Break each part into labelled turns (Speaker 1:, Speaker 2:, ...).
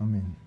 Speaker 1: Amen.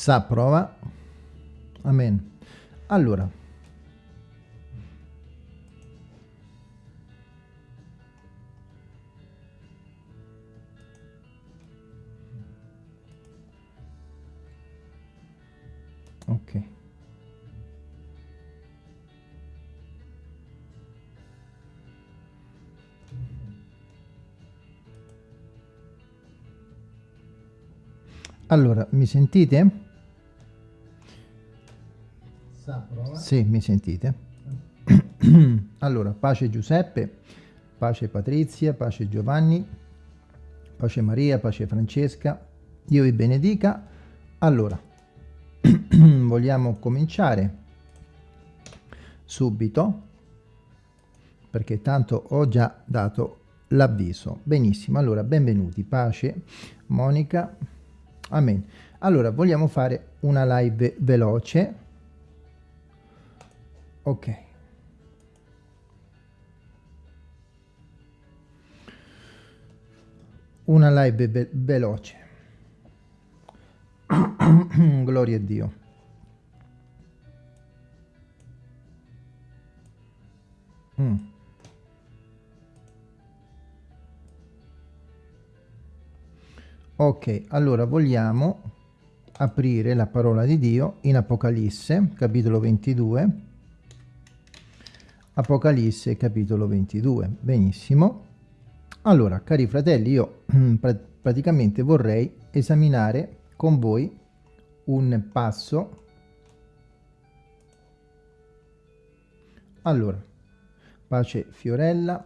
Speaker 1: Sa prova. Amen. Allora. Ok. Allora, mi sentite? Sì, mi sentite? allora, pace Giuseppe, pace Patrizia, pace Giovanni, pace Maria, pace Francesca, Dio vi benedica. Allora, vogliamo cominciare subito, perché tanto ho già dato l'avviso. Benissimo, allora, benvenuti, pace, Monica, amen. Allora, vogliamo fare una live veloce. Ok. Una live ve veloce. Gloria a Dio. Mm. Ok, allora vogliamo aprire la parola di Dio in Apocalisse, capitolo 22. Apocalisse, capitolo 22. Benissimo. Allora, cari fratelli, io pr praticamente vorrei esaminare con voi un passo. Allora, pace Fiorella,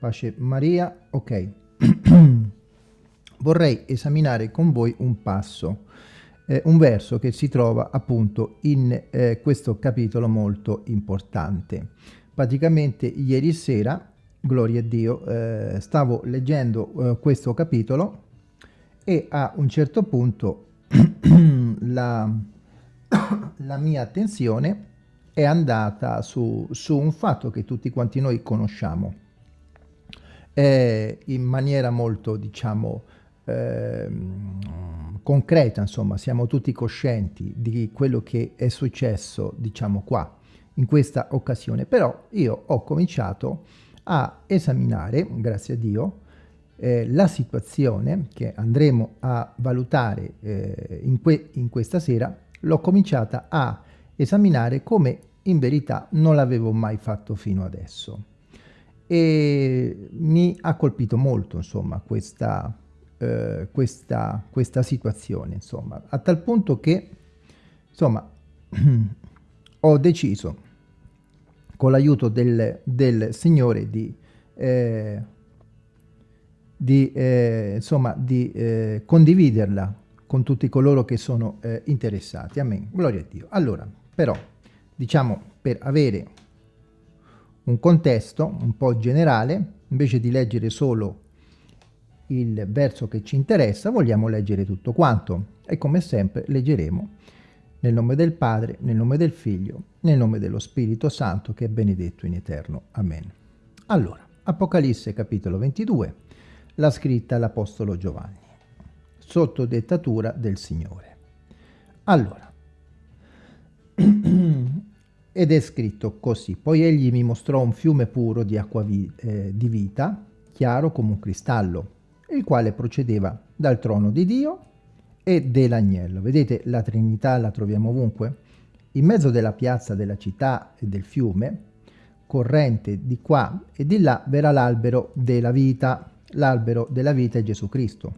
Speaker 1: pace Maria, ok. vorrei esaminare con voi un passo, eh, un verso che si trova appunto in eh, questo capitolo molto importante. Praticamente ieri sera, gloria a Dio, eh, stavo leggendo eh, questo capitolo e a un certo punto la, la mia attenzione è andata su, su un fatto che tutti quanti noi conosciamo eh, in maniera molto, diciamo, Ehm, concreta, insomma, siamo tutti coscienti di quello che è successo, diciamo qua, in questa occasione. Però io ho cominciato a esaminare, grazie a Dio, eh, la situazione che andremo a valutare eh, in, que in questa sera, l'ho cominciata a esaminare come in verità non l'avevo mai fatto fino adesso. E mi ha colpito molto, insomma, questa eh, questa, questa situazione, insomma, a tal punto che, insomma, ho deciso, con l'aiuto del, del, Signore, di, eh, di, eh, insomma, di eh, condividerla con tutti coloro che sono eh, interessati. Amen. Gloria a Dio. Allora, però, diciamo, per avere un contesto un po' generale, invece di leggere solo il verso che ci interessa, vogliamo leggere tutto quanto e come sempre leggeremo nel nome del Padre, nel nome del Figlio, nel nome dello Spirito Santo che è benedetto in eterno. Amen. Allora, Apocalisse capitolo 22, la scritta l'Apostolo Giovanni, sotto dettatura del Signore. Allora, ed è scritto così, poi egli mi mostrò un fiume puro di acqua vi eh, di vita, chiaro come un cristallo, il quale procedeva dal trono di Dio e dell'agnello. Vedete, la Trinità la troviamo ovunque. In mezzo della piazza della città e del fiume, corrente di qua e di là, verrà l'albero della vita. L'albero della vita è Gesù Cristo,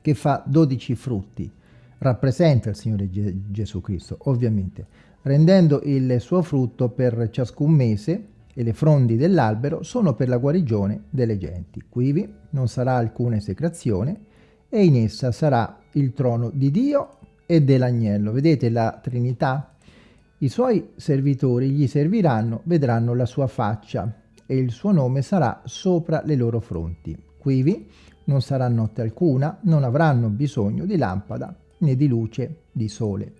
Speaker 1: che fa 12 frutti. Rappresenta il Signore Gesù Cristo, ovviamente, rendendo il suo frutto per ciascun mese e le frondi dell'albero sono per la guarigione delle genti. Quivi non sarà alcuna esecrazione e in essa sarà il trono di Dio e dell'agnello. Vedete la Trinità? I suoi servitori gli serviranno, vedranno la sua faccia e il suo nome sarà sopra le loro fronti. Quivi non sarà notte alcuna, non avranno bisogno di lampada né di luce di sole,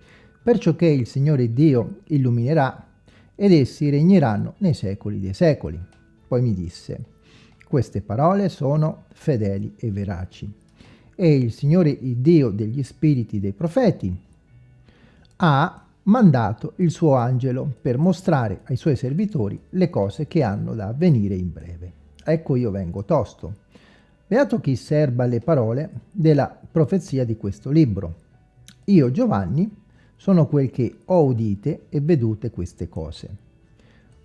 Speaker 1: perciò che il Signore Dio illuminerà ed essi regneranno nei secoli dei secoli. Poi mi disse, queste parole sono fedeli e veraci. E il Signore Dio degli spiriti dei profeti ha mandato il suo angelo per mostrare ai suoi servitori le cose che hanno da avvenire in breve. Ecco io vengo tosto. Beato chi serba le parole della profezia di questo libro. Io, Giovanni, sono quel che ho udite e vedute queste cose.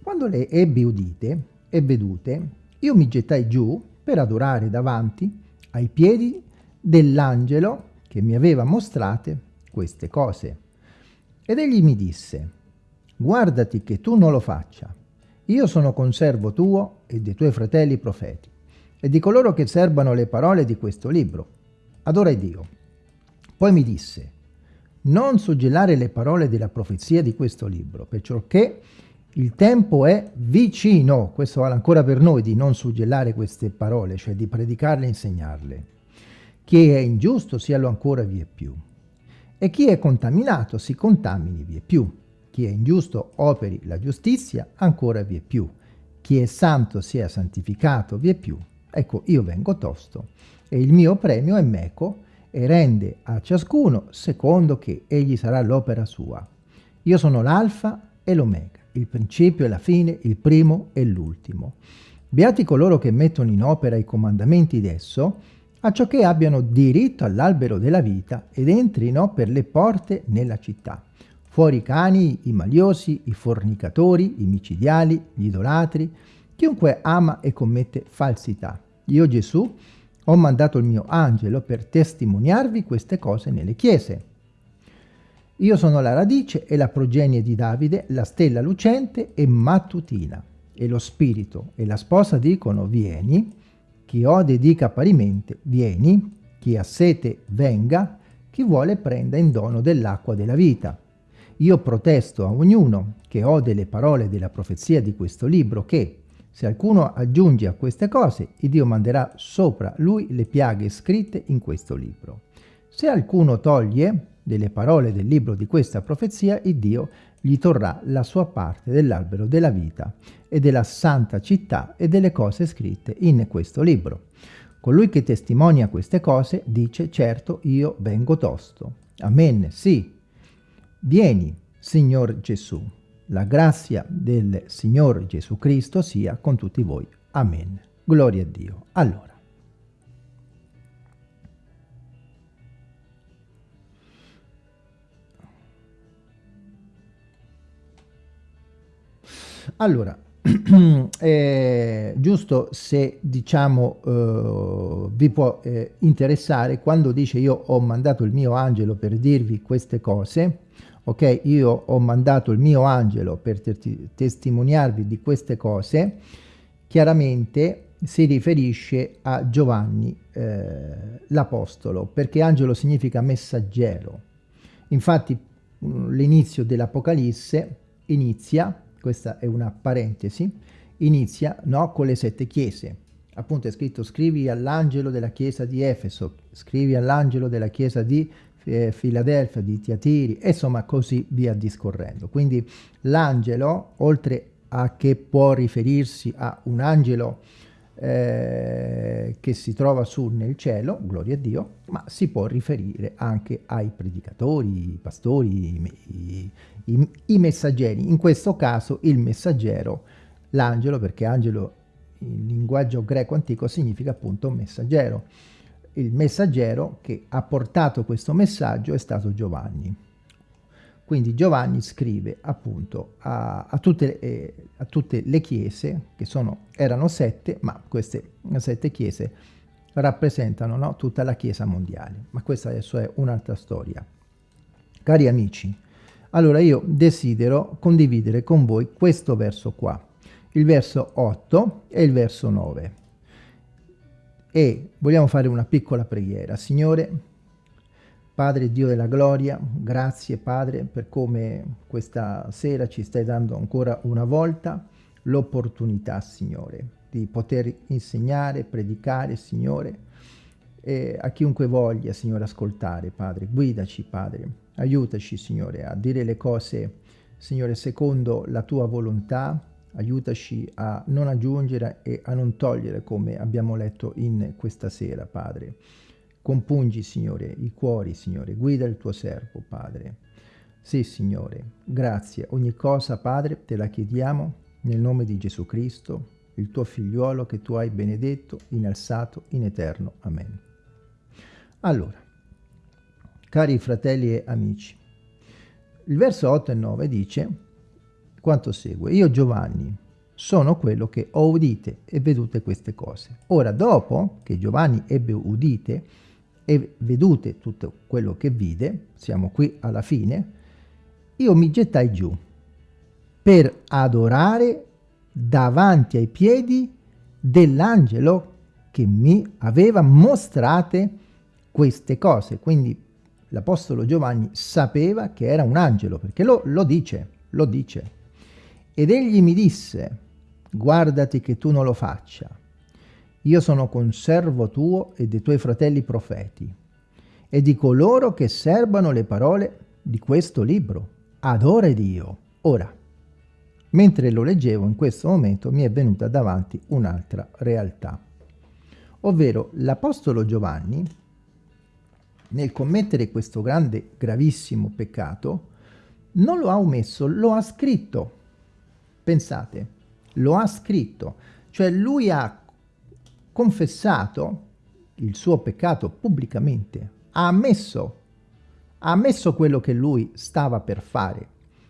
Speaker 1: Quando le ebbi udite e vedute, io mi gettai giù per adorare davanti ai piedi dell'angelo che mi aveva mostrate queste cose. Ed egli mi disse, guardati che tu non lo faccia. Io sono conservo tuo e dei tuoi fratelli profeti e di coloro che serbano le parole di questo libro. Adora Dio. Poi mi disse, non suggellare le parole della profezia di questo libro, perciò che il tempo è vicino, questo vale ancora per noi, di non suggellare queste parole, cioè di predicarle e insegnarle. Chi è ingiusto sialo ancora vie più, e chi è contaminato si contamini vie più. Chi è ingiusto operi la giustizia ancora vie più. Chi è santo sia santificato vie più. Ecco, io vengo tosto, e il mio premio è meco, e rende a ciascuno secondo che egli sarà l'opera sua. Io sono l'alfa e l'omega, il principio e la fine, il primo e l'ultimo. Beati coloro che mettono in opera i comandamenti d'esso, acciò che abbiano diritto all'albero della vita ed entrino per le porte nella città. Fuori i cani, i maliosi, i fornicatori, i micidiali, gli idolatri, chiunque ama e commette falsità. Io Gesù ho mandato il mio angelo per testimoniarvi queste cose nelle chiese. Io sono la radice e la progenie di Davide, la stella lucente e mattutina. E lo spirito e la sposa dicono vieni, chi ode dica parimente vieni, chi ha sete venga, chi vuole prenda in dono dell'acqua della vita. Io protesto a ognuno che ode le parole della profezia di questo libro che, se alcuno aggiunge a queste cose, il Dio manderà sopra lui le piaghe scritte in questo libro. Se alcuno toglie delle parole del libro di questa profezia, il Dio gli torrà la sua parte dell'albero della vita e della santa città e delle cose scritte in questo libro. Colui che testimonia queste cose dice, certo, io vengo tosto. Amen, sì. Vieni, Signor Gesù. La grazia del Signore Gesù Cristo sia con tutti voi. Amen. Gloria a Dio. Allora. Allora, eh, giusto se diciamo eh, vi può eh, interessare quando dice io ho mandato il mio angelo per dirvi queste cose ok io ho mandato il mio angelo per testimoniarvi di queste cose. Chiaramente si riferisce a Giovanni eh, l'Apostolo perché angelo significa messaggero. Infatti mm, l'inizio dell'Apocalisse inizia questa è una parentesi inizia no, con le sette chiese. Appunto è scritto scrivi all'angelo della chiesa di Efeso scrivi all'angelo della chiesa di eh, Filadelfia, di Tiatiri, insomma così via discorrendo. Quindi l'angelo, oltre a che può riferirsi a un angelo eh, che si trova su nel cielo, gloria a Dio, ma si può riferire anche ai predicatori, i pastori, i, i, i messaggeri. In questo caso il messaggero, l'angelo, perché angelo in linguaggio greco antico significa appunto messaggero il messaggero che ha portato questo messaggio è stato Giovanni. Quindi Giovanni scrive appunto a, a, tutte, eh, a tutte, le chiese, che sono, erano sette, ma queste sette chiese rappresentano no, tutta la chiesa mondiale. Ma questa adesso è un'altra storia. Cari amici, allora io desidero condividere con voi questo verso qua. il verso 8 e il verso 9. E vogliamo fare una piccola preghiera. Signore, Padre Dio della gloria, grazie Padre per come questa sera ci stai dando ancora una volta l'opportunità, Signore, di poter insegnare, predicare, Signore, a chiunque voglia, Signore, ascoltare, Padre. Guidaci, Padre. Aiutaci, Signore, a dire le cose, Signore, secondo la Tua volontà. Aiutaci a non aggiungere e a non togliere, come abbiamo letto in questa sera, Padre. Compungi, Signore, i cuori, Signore. Guida il Tuo servo, Padre. Sì, Signore. Grazie. Ogni cosa, Padre, te la chiediamo nel nome di Gesù Cristo, il Tuo figliuolo che Tu hai benedetto, innalzato in eterno. Amen. Allora, cari fratelli e amici, il verso 8 e 9 dice quanto segue. Io Giovanni sono quello che ho udite e vedute queste cose. Ora, dopo che Giovanni ebbe udite e vedute tutto quello che vide, siamo qui alla fine, io mi gettai giù per adorare davanti ai piedi dell'angelo che mi aveva mostrate queste cose. Quindi l'Apostolo Giovanni sapeva che era un angelo, perché lo, lo dice, lo dice. Ed egli mi disse, guardati che tu non lo faccia. Io sono conservo tuo e dei tuoi fratelli profeti, e di coloro che serbano le parole di questo libro. Adora Dio. Ora, mentre lo leggevo in questo momento mi è venuta davanti un'altra realtà. Ovvero l'Apostolo Giovanni nel commettere questo grande, gravissimo peccato, non lo ha omesso, lo ha scritto. Pensate, lo ha scritto. Cioè lui ha confessato il suo peccato pubblicamente, ha ammesso, ha ammesso quello che lui stava per fare,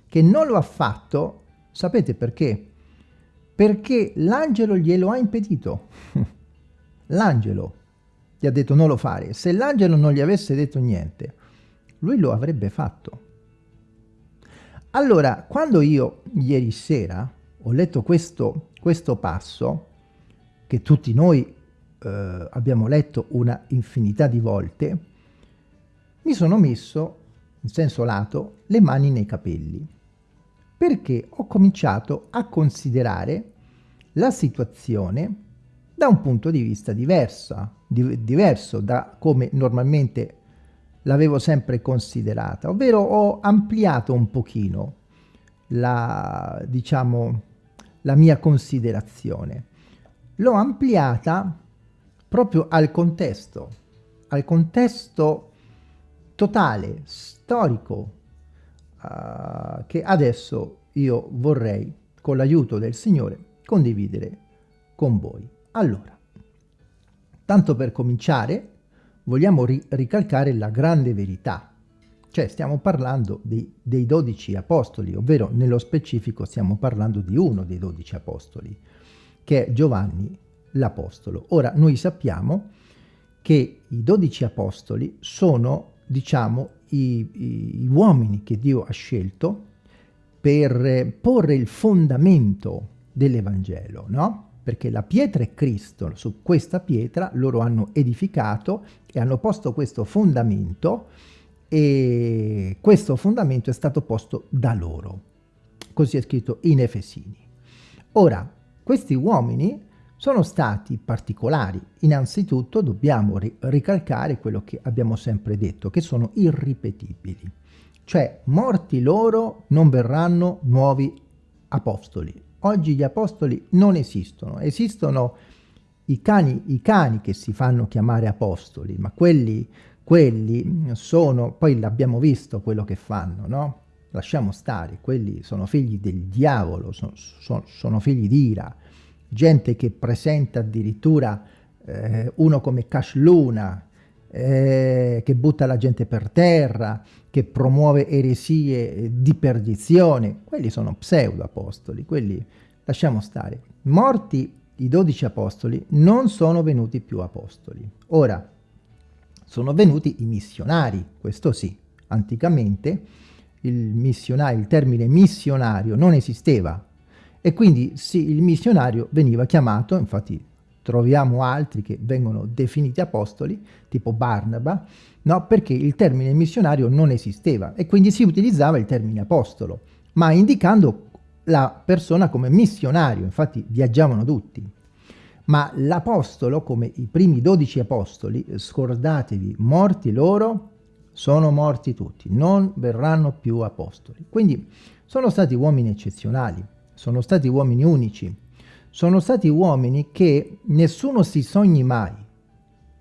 Speaker 1: che non lo ha fatto, sapete perché? Perché l'angelo glielo ha impedito. l'angelo gli ha detto non lo fare. Se l'angelo non gli avesse detto niente, lui lo avrebbe fatto. Allora, quando io ieri sera ho letto questo, questo passo, che tutti noi eh, abbiamo letto una infinità di volte, mi sono messo, in senso lato, le mani nei capelli, perché ho cominciato a considerare la situazione da un punto di vista diversa, di, diverso da come normalmente l'avevo sempre considerata, ovvero ho ampliato un pochino la, diciamo, la mia considerazione. L'ho ampliata proprio al contesto, al contesto totale, storico, uh, che adesso io vorrei, con l'aiuto del Signore, condividere con voi. Allora, tanto per cominciare, vogliamo ri ricalcare la grande verità. Cioè stiamo parlando di, dei dodici apostoli, ovvero nello specifico stiamo parlando di uno dei dodici apostoli, che è Giovanni l'Apostolo. Ora, noi sappiamo che i dodici apostoli sono, diciamo, i, i, uomini che Dio ha scelto per porre il fondamento dell'Evangelo, no? Perché la pietra è Cristo, su questa pietra loro hanno edificato e hanno posto questo fondamento e questo fondamento è stato posto da loro. Così è scritto in Efesini. Ora, questi uomini sono stati particolari. Innanzitutto dobbiamo ri ricalcare quello che abbiamo sempre detto, che sono irripetibili. Cioè, morti loro non verranno nuovi apostoli, Oggi gli apostoli non esistono, esistono i cani, i cani che si fanno chiamare apostoli, ma quelli, quelli sono, poi l'abbiamo visto quello che fanno, no? Lasciamo stare, quelli sono figli del diavolo, sono, sono, sono figli di ira, gente che presenta addirittura eh, uno come Cash Luna, eh, che butta la gente per terra, che promuove eresie di perdizione, quelli sono pseudo-apostoli, quelli lasciamo stare. Morti i dodici apostoli non sono venuti più apostoli. Ora, sono venuti i missionari, questo sì. Anticamente il, il termine missionario non esisteva E quindi sì, il missionario veniva chiamato, infatti troviamo altri che vengono definiti apostoli, tipo Barnaba, no? perché il termine missionario non esisteva e quindi si utilizzava il termine apostolo, ma indicando la persona come missionario, infatti viaggiavano tutti. Ma l'apostolo, come i primi dodici apostoli, scordatevi, morti loro, sono morti tutti, non verranno più apostoli. Quindi sono stati uomini eccezionali, sono stati uomini unici, sono stati uomini che nessuno si sogni mai,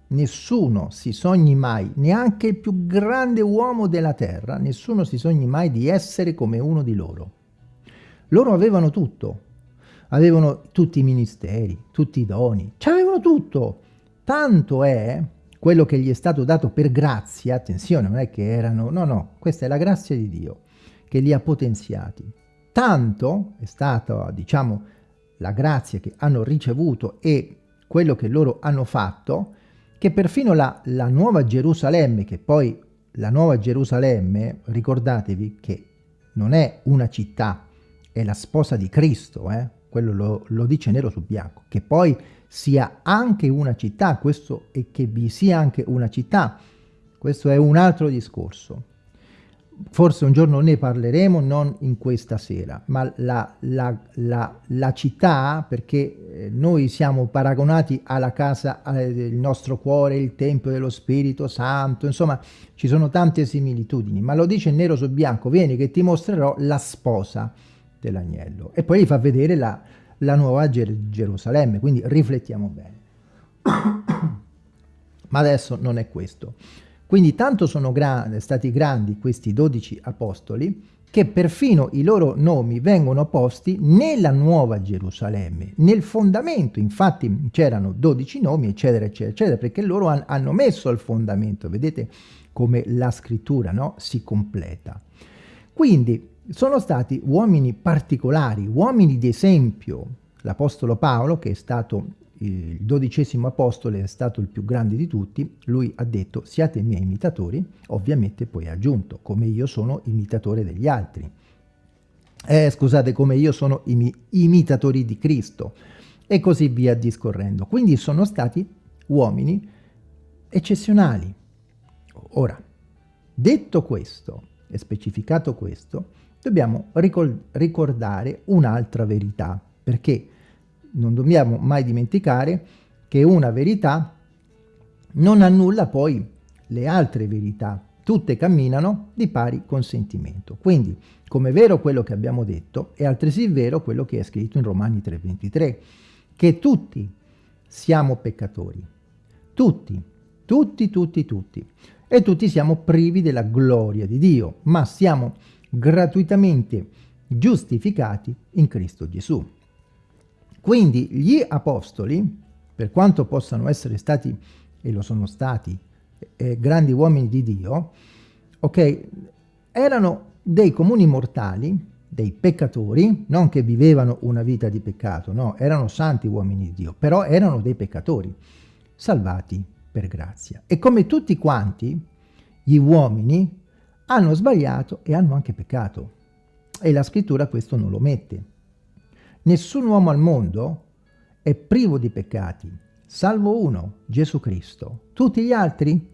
Speaker 1: nessuno si sogni mai, neanche il più grande uomo della terra, nessuno si sogni mai di essere come uno di loro. Loro avevano tutto, avevano tutti i ministeri, tutti i doni, avevano tutto. Tanto è quello che gli è stato dato per grazia, attenzione, non è che erano, no, no, questa è la grazia di Dio che li ha potenziati. Tanto è stata, diciamo, la grazia che hanno ricevuto e quello che loro hanno fatto, che perfino la, la Nuova Gerusalemme, che poi la Nuova Gerusalemme, ricordatevi che non è una città, è la sposa di Cristo, eh? quello lo, lo, dice nero su bianco, che poi sia anche una città, questo e che vi sia anche una città, questo è un altro discorso. Forse un giorno ne parleremo, non in questa sera, ma la, la, la, la città, perché eh, noi siamo paragonati alla casa, il nostro cuore, il Tempio dello Spirito Santo, insomma ci sono tante similitudini, ma lo dice nero su bianco, vieni che ti mostrerò la sposa, dell'agnello. E poi gli fa vedere la, la nuova Ger Gerusalemme, quindi riflettiamo bene. Ma adesso non è questo. Quindi tanto sono gra stati grandi questi dodici apostoli che perfino i loro nomi vengono posti nella nuova Gerusalemme, nel fondamento, infatti c'erano dodici nomi, eccetera, eccetera, eccetera, perché loro han hanno messo il fondamento, vedete come la scrittura no? si completa. Quindi sono stati uomini particolari, uomini di esempio. L'Apostolo Paolo, che è stato il dodicesimo apostolo, è stato il più grande di tutti, lui ha detto siate miei imitatori, ovviamente poi ha aggiunto come io sono imitatore degli altri. Eh, scusate, come io sono imi imitatori di Cristo e così via discorrendo. Quindi sono stati uomini eccezionali. Ora, detto questo e specificato questo, dobbiamo ricordare un'altra verità, perché non dobbiamo mai dimenticare che una verità non annulla poi le altre verità, tutte camminano di pari consentimento. Quindi, come è vero quello che abbiamo detto, è altresì vero quello che è scritto in Romani 3,23, che tutti siamo peccatori. Tutti, tutti, tutti, tutti. E tutti siamo privi della gloria di Dio, ma siamo gratuitamente giustificati in Cristo Gesù. Quindi gli apostoli, per quanto possano essere stati, e lo sono stati, eh, grandi uomini di Dio, ok, erano dei comuni mortali, dei peccatori, non che vivevano una vita di peccato, no, erano santi uomini di Dio, però erano dei peccatori, salvati per grazia. E come tutti quanti, gli uomini hanno sbagliato e hanno anche peccato. E la scrittura questo non lo mette. Nessun uomo al mondo è privo di peccati, salvo uno, Gesù Cristo. Tutti gli altri,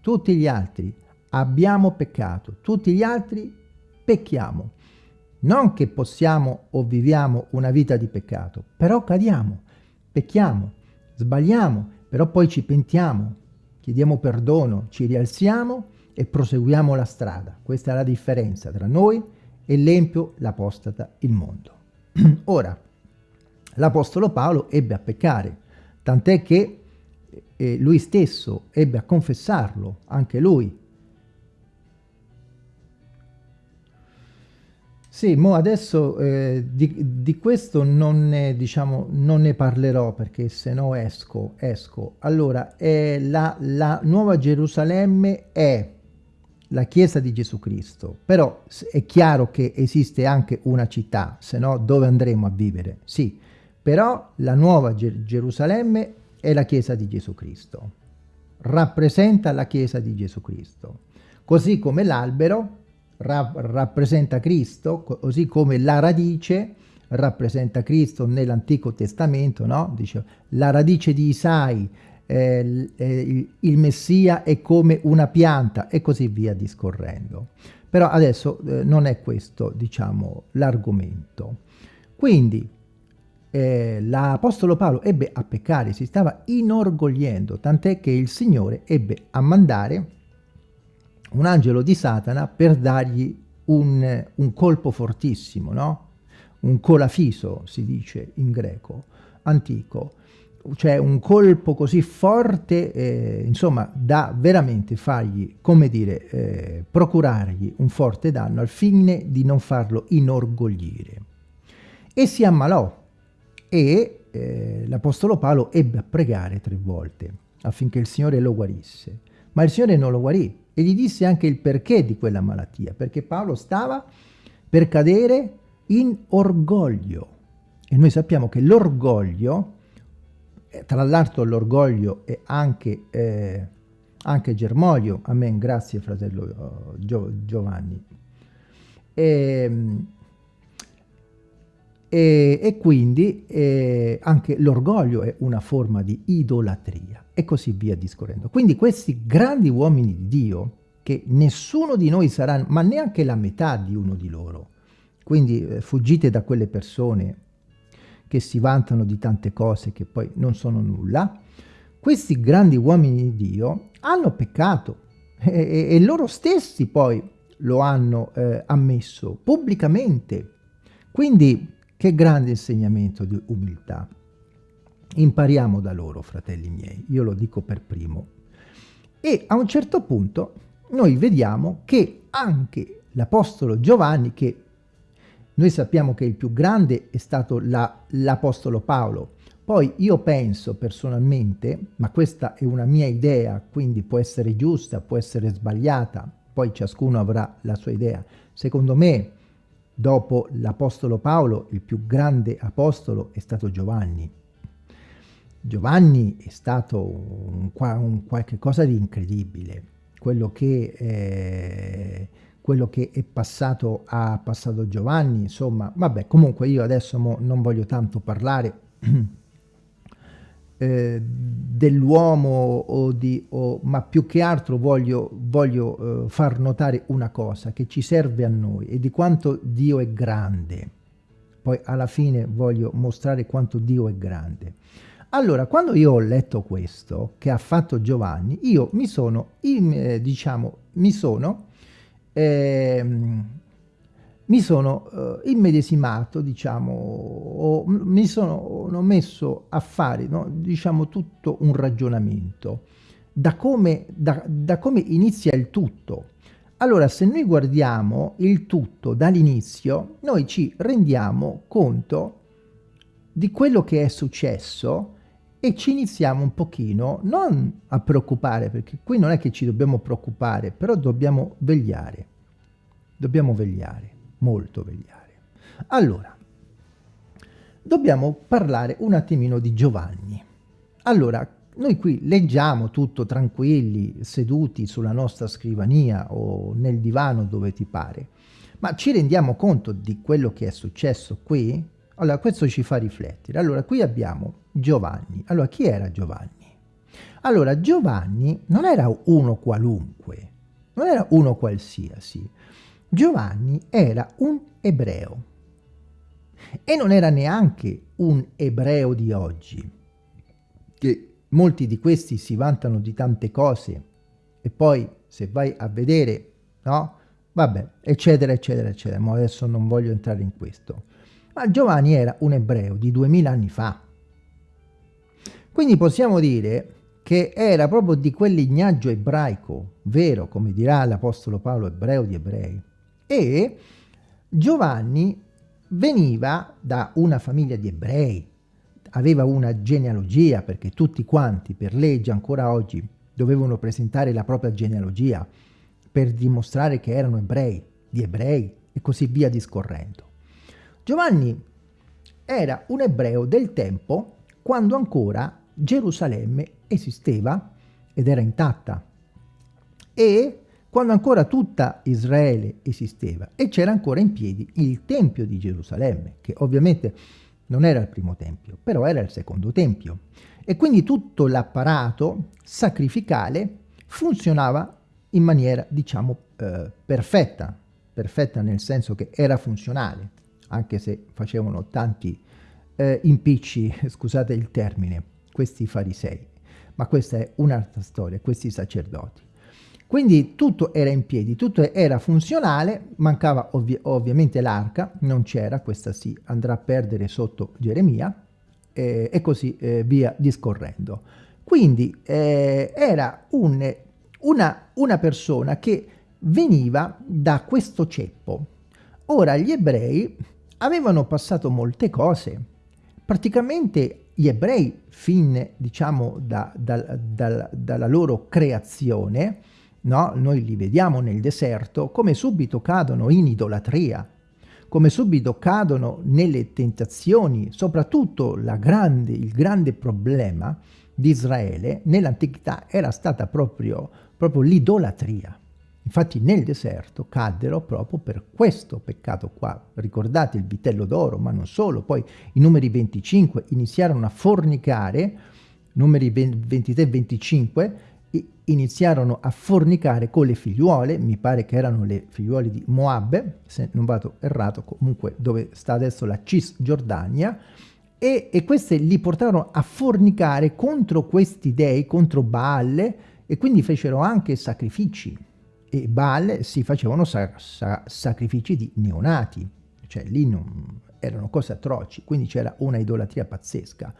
Speaker 1: tutti gli altri abbiamo peccato, tutti gli altri pecchiamo. Non che possiamo o viviamo una vita di peccato, però cadiamo, pecchiamo, sbagliamo, però poi ci pentiamo, chiediamo perdono, ci rialziamo e proseguiamo la strada. Questa è la differenza tra noi e l'empio, l'apostata, il mondo. Ora, l'Apostolo Paolo ebbe a peccare, tant'è che eh, lui stesso ebbe a confessarlo, anche lui. Sì, mo adesso eh, di, di, questo non ne, diciamo, non ne parlerò perché se no esco, esco. Allora, eh, la, la Nuova Gerusalemme è la Chiesa di Gesù Cristo, però è chiaro che esiste anche una città, se no dove andremo a vivere? Sì, però la nuova Ger Gerusalemme è la Chiesa di Gesù Cristo, rappresenta la Chiesa di Gesù Cristo, così come l'albero ra rappresenta Cristo, così come la radice rappresenta Cristo nell'Antico Testamento, no? Dice, la radice di Isai, eh, eh, il Messia è come una pianta e così via discorrendo. Però adesso eh, non è questo, diciamo, l'argomento. Quindi eh, l'Apostolo Paolo ebbe a peccare, si stava inorgogliendo, tant'è che il Signore ebbe a mandare un angelo di Satana per dargli un, un colpo fortissimo, no? Un colafiso, si dice in greco, antico, cioè un colpo così forte, eh, insomma, da veramente fargli, come dire, eh, procurargli un forte danno al fine di non farlo inorgoglire. E si ammalò e eh, l'Apostolo Paolo ebbe a pregare tre volte affinché il Signore lo guarisse. Ma il Signore non lo guarì e gli disse anche il perché di quella malattia, perché Paolo stava per cadere in orgoglio. E noi sappiamo che l'orgoglio tra l'altro l'orgoglio è anche, eh, anche germoglio, amen, grazie fratello uh, Giovanni. E, ehm, e, e quindi eh, anche l'orgoglio è una forma di idolatria e così via discorrendo. Quindi questi grandi uomini di Dio, che nessuno di noi sarà, ma neanche la metà di uno di loro, quindi eh, fuggite da quelle persone che si vantano di tante cose che poi non sono nulla, questi grandi uomini di Dio hanno peccato e, e, loro stessi poi lo hanno eh, ammesso pubblicamente. Quindi che grande insegnamento di umiltà. Impariamo da loro, fratelli miei, io lo dico per primo. E a un certo punto noi vediamo che anche l'Apostolo Giovanni, che noi sappiamo che il più grande è stato l'Apostolo la, Paolo. Poi io penso personalmente, ma questa è una mia idea, quindi può essere giusta, può essere sbagliata, poi ciascuno avrà la sua idea. Secondo me, dopo l'Apostolo Paolo, il più grande apostolo è stato Giovanni. Giovanni è stato un, un qualche cosa di incredibile, quello che... Eh, quello che è passato a passato Giovanni, insomma, vabbè, comunque io adesso non voglio tanto parlare eh, dell'uomo o di, o, ma più che altro voglio, voglio eh, far notare una cosa che ci serve a noi e di quanto Dio è grande. Poi alla fine voglio mostrare quanto Dio è grande. Allora, quando io ho letto questo che ha fatto Giovanni, io mi sono, eh, diciamo, mi sono eh, mi sono eh, immedesimato, diciamo, o mi sono messo a fare, no, diciamo, tutto un ragionamento da come, da, da come inizia il tutto. Allora, se noi guardiamo il tutto dall'inizio, noi ci rendiamo conto di quello che è successo e ci iniziamo un pochino non a preoccupare, perché qui non è che ci dobbiamo preoccupare, però dobbiamo vegliare. Dobbiamo vegliare, molto vegliare. Allora, dobbiamo parlare un attimino di Giovanni. Allora, noi qui leggiamo tutto tranquilli, seduti sulla nostra scrivania o nel divano dove ti pare, ma ci rendiamo conto di quello che è successo qui? Allora, questo ci fa riflettere. Allora, qui abbiamo Giovanni. Allora, chi era Giovanni? Allora, Giovanni non era uno qualunque, non era uno qualsiasi. Giovanni era un ebreo. E non era neanche un ebreo di oggi, che molti di questi si vantano di tante cose e poi se vai a vedere, no? Vabbè, eccetera, eccetera, eccetera, ma adesso non voglio entrare in questo. Ma Giovanni era un ebreo di duemila anni fa. Quindi possiamo dire che era proprio di quel lignaggio ebraico, vero, come dirà l'Apostolo Paolo, ebreo di ebrei. E Giovanni veniva da una famiglia di ebrei, aveva una genealogia, perché tutti quanti, per legge ancora oggi, dovevano presentare la propria genealogia per dimostrare che erano ebrei, di ebrei, e così via discorrendo. Giovanni era un ebreo del tempo quando ancora Gerusalemme esisteva ed era intatta e quando ancora tutta Israele esisteva e c'era ancora in piedi il Tempio di Gerusalemme, che ovviamente non era il primo Tempio, però era il secondo Tempio. E quindi tutto l'apparato sacrificale funzionava in maniera, diciamo, eh, perfetta, perfetta nel senso che era funzionale, anche se facevano tanti eh, impicci, scusate il termine, questi farisei. Ma questa è un'altra storia, questi sacerdoti. Quindi tutto era in piedi, tutto era funzionale, mancava ovvi ovviamente l'arca, non c'era, questa si andrà a perdere sotto Geremia, eh, e così eh, via discorrendo. Quindi eh, era un, una, una persona che veniva da questo ceppo. Ora gli ebrei avevano passato molte cose, praticamente gli ebrei fin diciamo da, da, da, dalla loro creazione no? noi li vediamo nel deserto come subito cadono in idolatria come subito cadono nelle tentazioni soprattutto grande, il grande problema di Israele nell'antichità era stata proprio, proprio l'idolatria Infatti nel deserto caddero proprio per questo peccato qua. Ricordate il vitello d'oro, ma non solo. Poi i numeri 25 iniziarono a fornicare, numeri 23 e 25, iniziarono a fornicare con le figliuole, mi pare che erano le figliuole di Moab, se non vado errato, comunque dove sta adesso la Cisgiordania, e, e queste li portarono a fornicare contro questi dei, contro Baal, e quindi fecero anche sacrifici e Baal si facevano sa sa sacrifici di neonati, cioè lì non, erano cose atroci, quindi c'era una idolatria pazzesca.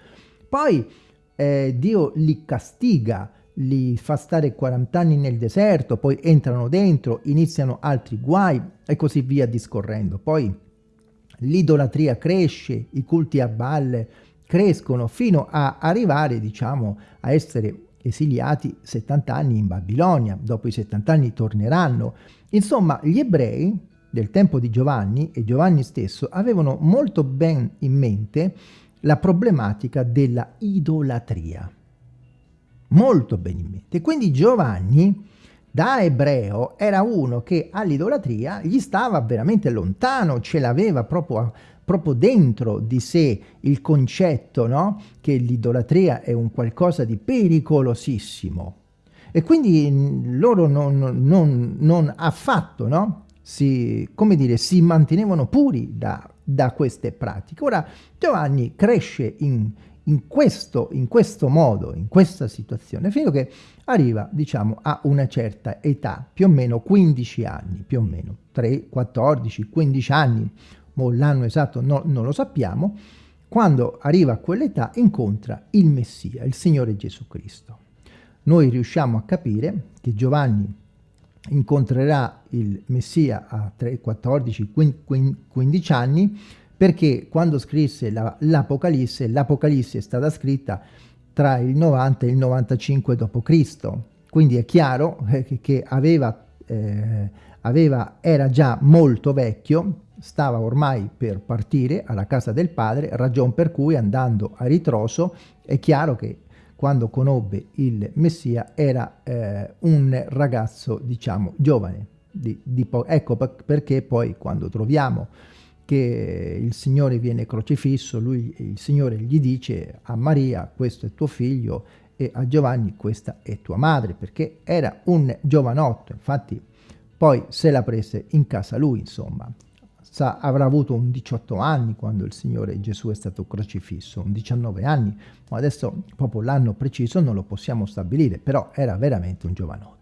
Speaker 1: Poi eh, Dio li castiga, li fa stare 40 anni nel deserto, poi entrano dentro, iniziano altri guai e così via discorrendo. Poi l'idolatria cresce, i culti a Baal crescono fino a arrivare, diciamo, a essere esiliati 70 anni in Babilonia, dopo i 70 anni torneranno. Insomma, gli ebrei del tempo di Giovanni e Giovanni stesso avevano molto ben in mente la problematica della idolatria. Molto ben in mente. Quindi Giovanni, da ebreo, era uno che all'idolatria gli stava veramente lontano, ce l'aveva proprio proprio dentro di sé il concetto no? che l'idolatria è un qualcosa di pericolosissimo. E quindi loro non, non, non affatto no? si, come dire, si mantenevano puri da, da queste pratiche. Ora Giovanni cresce in, in, questo, in questo modo, in questa situazione, fino a che arriva, diciamo, a una certa età, più o meno 15 anni, più o meno, 3, 14, 15 anni, l'anno esatto no, non lo sappiamo, quando arriva a quell'età incontra il Messia, il Signore Gesù Cristo. Noi riusciamo a capire che Giovanni incontrerà il Messia a 3, 14, 15 anni perché quando scrisse l'Apocalisse, l'Apocalisse è stata scritta tra il 90 e il 95 d.C. Quindi è chiaro eh, che aveva, eh, aveva, era già molto vecchio stava ormai per partire alla casa del padre, ragion per cui andando a ritroso è chiaro che quando conobbe il Messia era eh, un ragazzo, diciamo, giovane. Di, di ecco perché poi quando troviamo che il Signore viene crocifisso, lui, il Signore gli dice a Maria, questo è tuo figlio, e a Giovanni, questa è tua madre, perché era un giovanotto, infatti poi se la prese in casa lui, insomma sa, avrà avuto un 18 anni quando il Signore Gesù è stato crocifisso, un 19 anni, ma adesso proprio l'anno preciso non lo possiamo stabilire, però era veramente un giovanotto.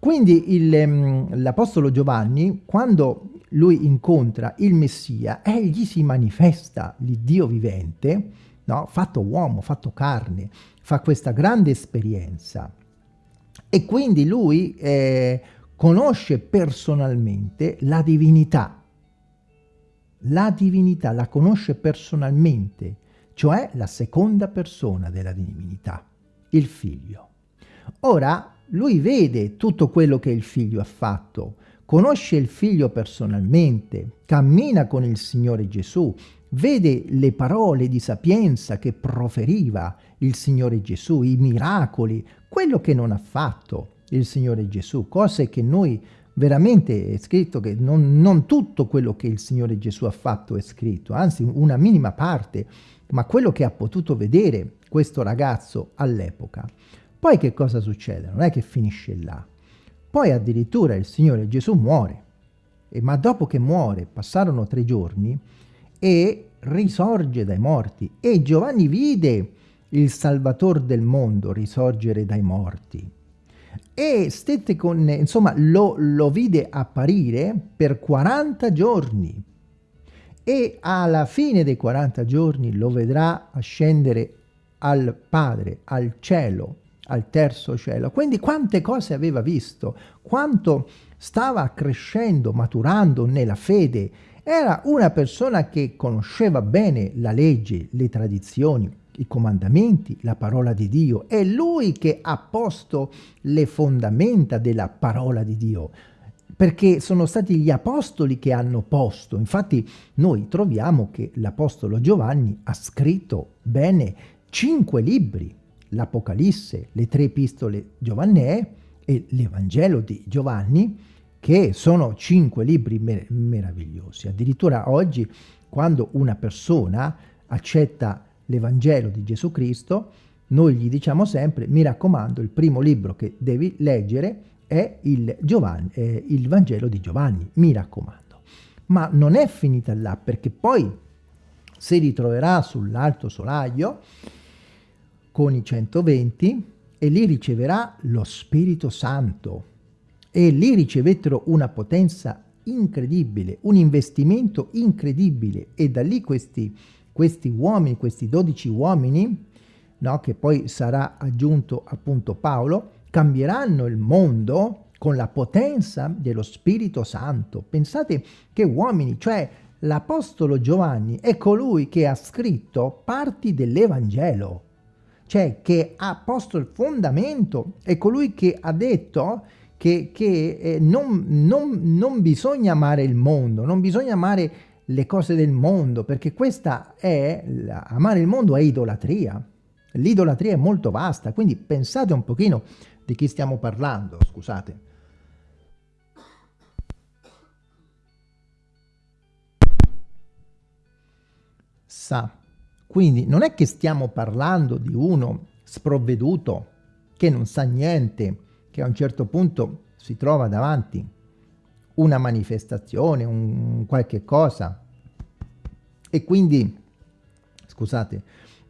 Speaker 1: Quindi ehm, l'Apostolo Giovanni, quando lui incontra il Messia, egli si manifesta l'Iddio vivente, no? fatto uomo, fatto carne, fa questa grande esperienza. E quindi lui eh, conosce personalmente la divinità. La divinità la conosce personalmente, cioè la seconda persona della divinità, il figlio. Ora, lui vede tutto quello che il figlio ha fatto, conosce il figlio personalmente, cammina con il Signore Gesù, vede le parole di sapienza che proferiva il Signore Gesù, i miracoli, quello che non ha fatto il Signore Gesù, cose che noi veramente è scritto che non, non, tutto quello che il Signore Gesù ha fatto è scritto, anzi una minima parte, ma quello che ha potuto vedere questo ragazzo all'epoca. Poi che cosa succede? Non è che finisce là. Poi addirittura il Signore Gesù muore, e, ma dopo che muore passarono tre giorni e risorge dai morti e Giovanni vide il Salvatore del mondo risorgere dai morti e stette con, insomma, lo, lo vide apparire per 40 giorni e alla fine dei 40 giorni lo vedrà ascendere al Padre, al cielo, al terzo cielo. Quindi quante cose aveva visto, quanto stava crescendo, maturando nella fede. Era una persona che conosceva bene la legge, le tradizioni, i comandamenti, la parola di Dio. È lui che ha posto le fondamenta della parola di Dio perché sono stati gli apostoli che hanno posto. Infatti noi troviamo che l'apostolo Giovanni ha scritto bene cinque libri, l'Apocalisse, le tre epistole giovannee e l'Evangelo di Giovanni, che sono cinque libri mer meravigliosi. Addirittura oggi, quando una persona accetta l'Evangelo di Gesù Cristo, noi gli diciamo sempre, mi raccomando, il primo libro che devi leggere è il, Giovanni, eh, il Vangelo di Giovanni, mi raccomando. Ma non è finita là, perché poi si ritroverà sull'alto solaio con i 120 e lì riceverà lo Spirito Santo. E lì ricevettero una potenza incredibile, un investimento incredibile e da lì questi questi uomini, questi dodici uomini, no, che poi sarà aggiunto appunto Paolo, cambieranno il mondo con la potenza dello Spirito Santo. Pensate che uomini, cioè l'Apostolo Giovanni è colui che ha scritto parti dell'Evangelo, cioè che ha posto il fondamento, è colui che ha detto che, che eh, non, non, non bisogna amare il mondo, non bisogna amare le cose del mondo, perché questa è, amare il mondo è idolatria. L'idolatria è molto vasta, quindi pensate un pochino di chi stiamo parlando, scusate. Sa. Quindi non è che stiamo parlando di uno sprovveduto, che non sa niente, che a un certo punto si trova davanti una manifestazione, un qualche cosa e quindi, scusate,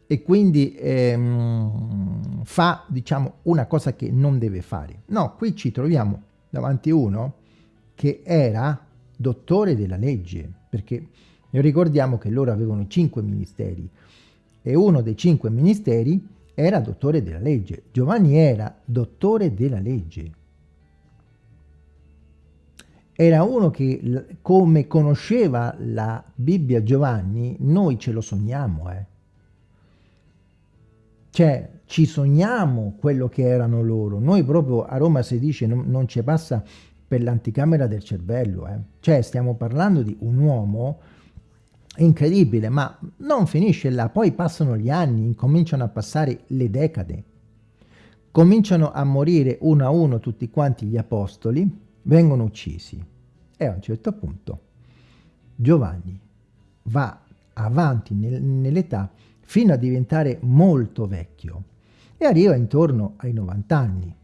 Speaker 1: e quindi ehm, fa, diciamo, una cosa che non deve fare. No, qui ci troviamo davanti uno che era dottore della legge, perché ricordiamo che loro avevano cinque ministeri e uno dei cinque ministeri era dottore della legge. Giovanni era dottore della legge era uno che come conosceva la Bibbia Giovanni, noi ce lo sogniamo, eh. Cioè, ci sogniamo quello che erano loro. Noi proprio a Roma si dice non, non ci passa per l'anticamera del cervello, eh. Cioè, stiamo parlando di un uomo incredibile, ma non finisce là. Poi passano gli anni, incominciano a passare le decade. Cominciano a morire uno a uno tutti quanti gli apostoli, vengono uccisi. E a un certo punto Giovanni va avanti nel, nell'età fino a diventare molto vecchio e arriva intorno ai 90 anni.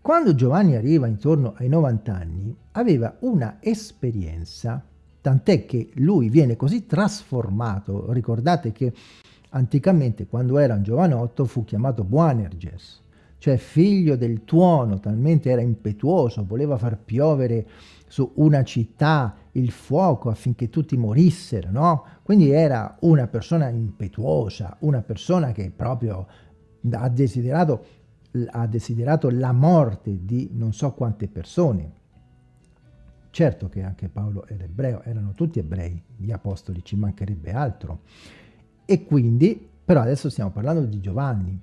Speaker 1: Quando Giovanni arriva intorno ai 90 anni aveva una esperienza, tant'è che lui viene così trasformato, ricordate che anticamente quando era un giovanotto fu chiamato Boanerges, cioè figlio del tuono, talmente era impetuoso, voleva far piovere su una città il fuoco affinché tutti morissero, no? Quindi era una persona impetuosa, una persona che proprio ha desiderato, ha desiderato la morte di non so quante persone. Certo che anche Paolo era ebreo, erano tutti ebrei, gli apostoli, ci mancherebbe altro. E quindi, però adesso stiamo parlando di Giovanni,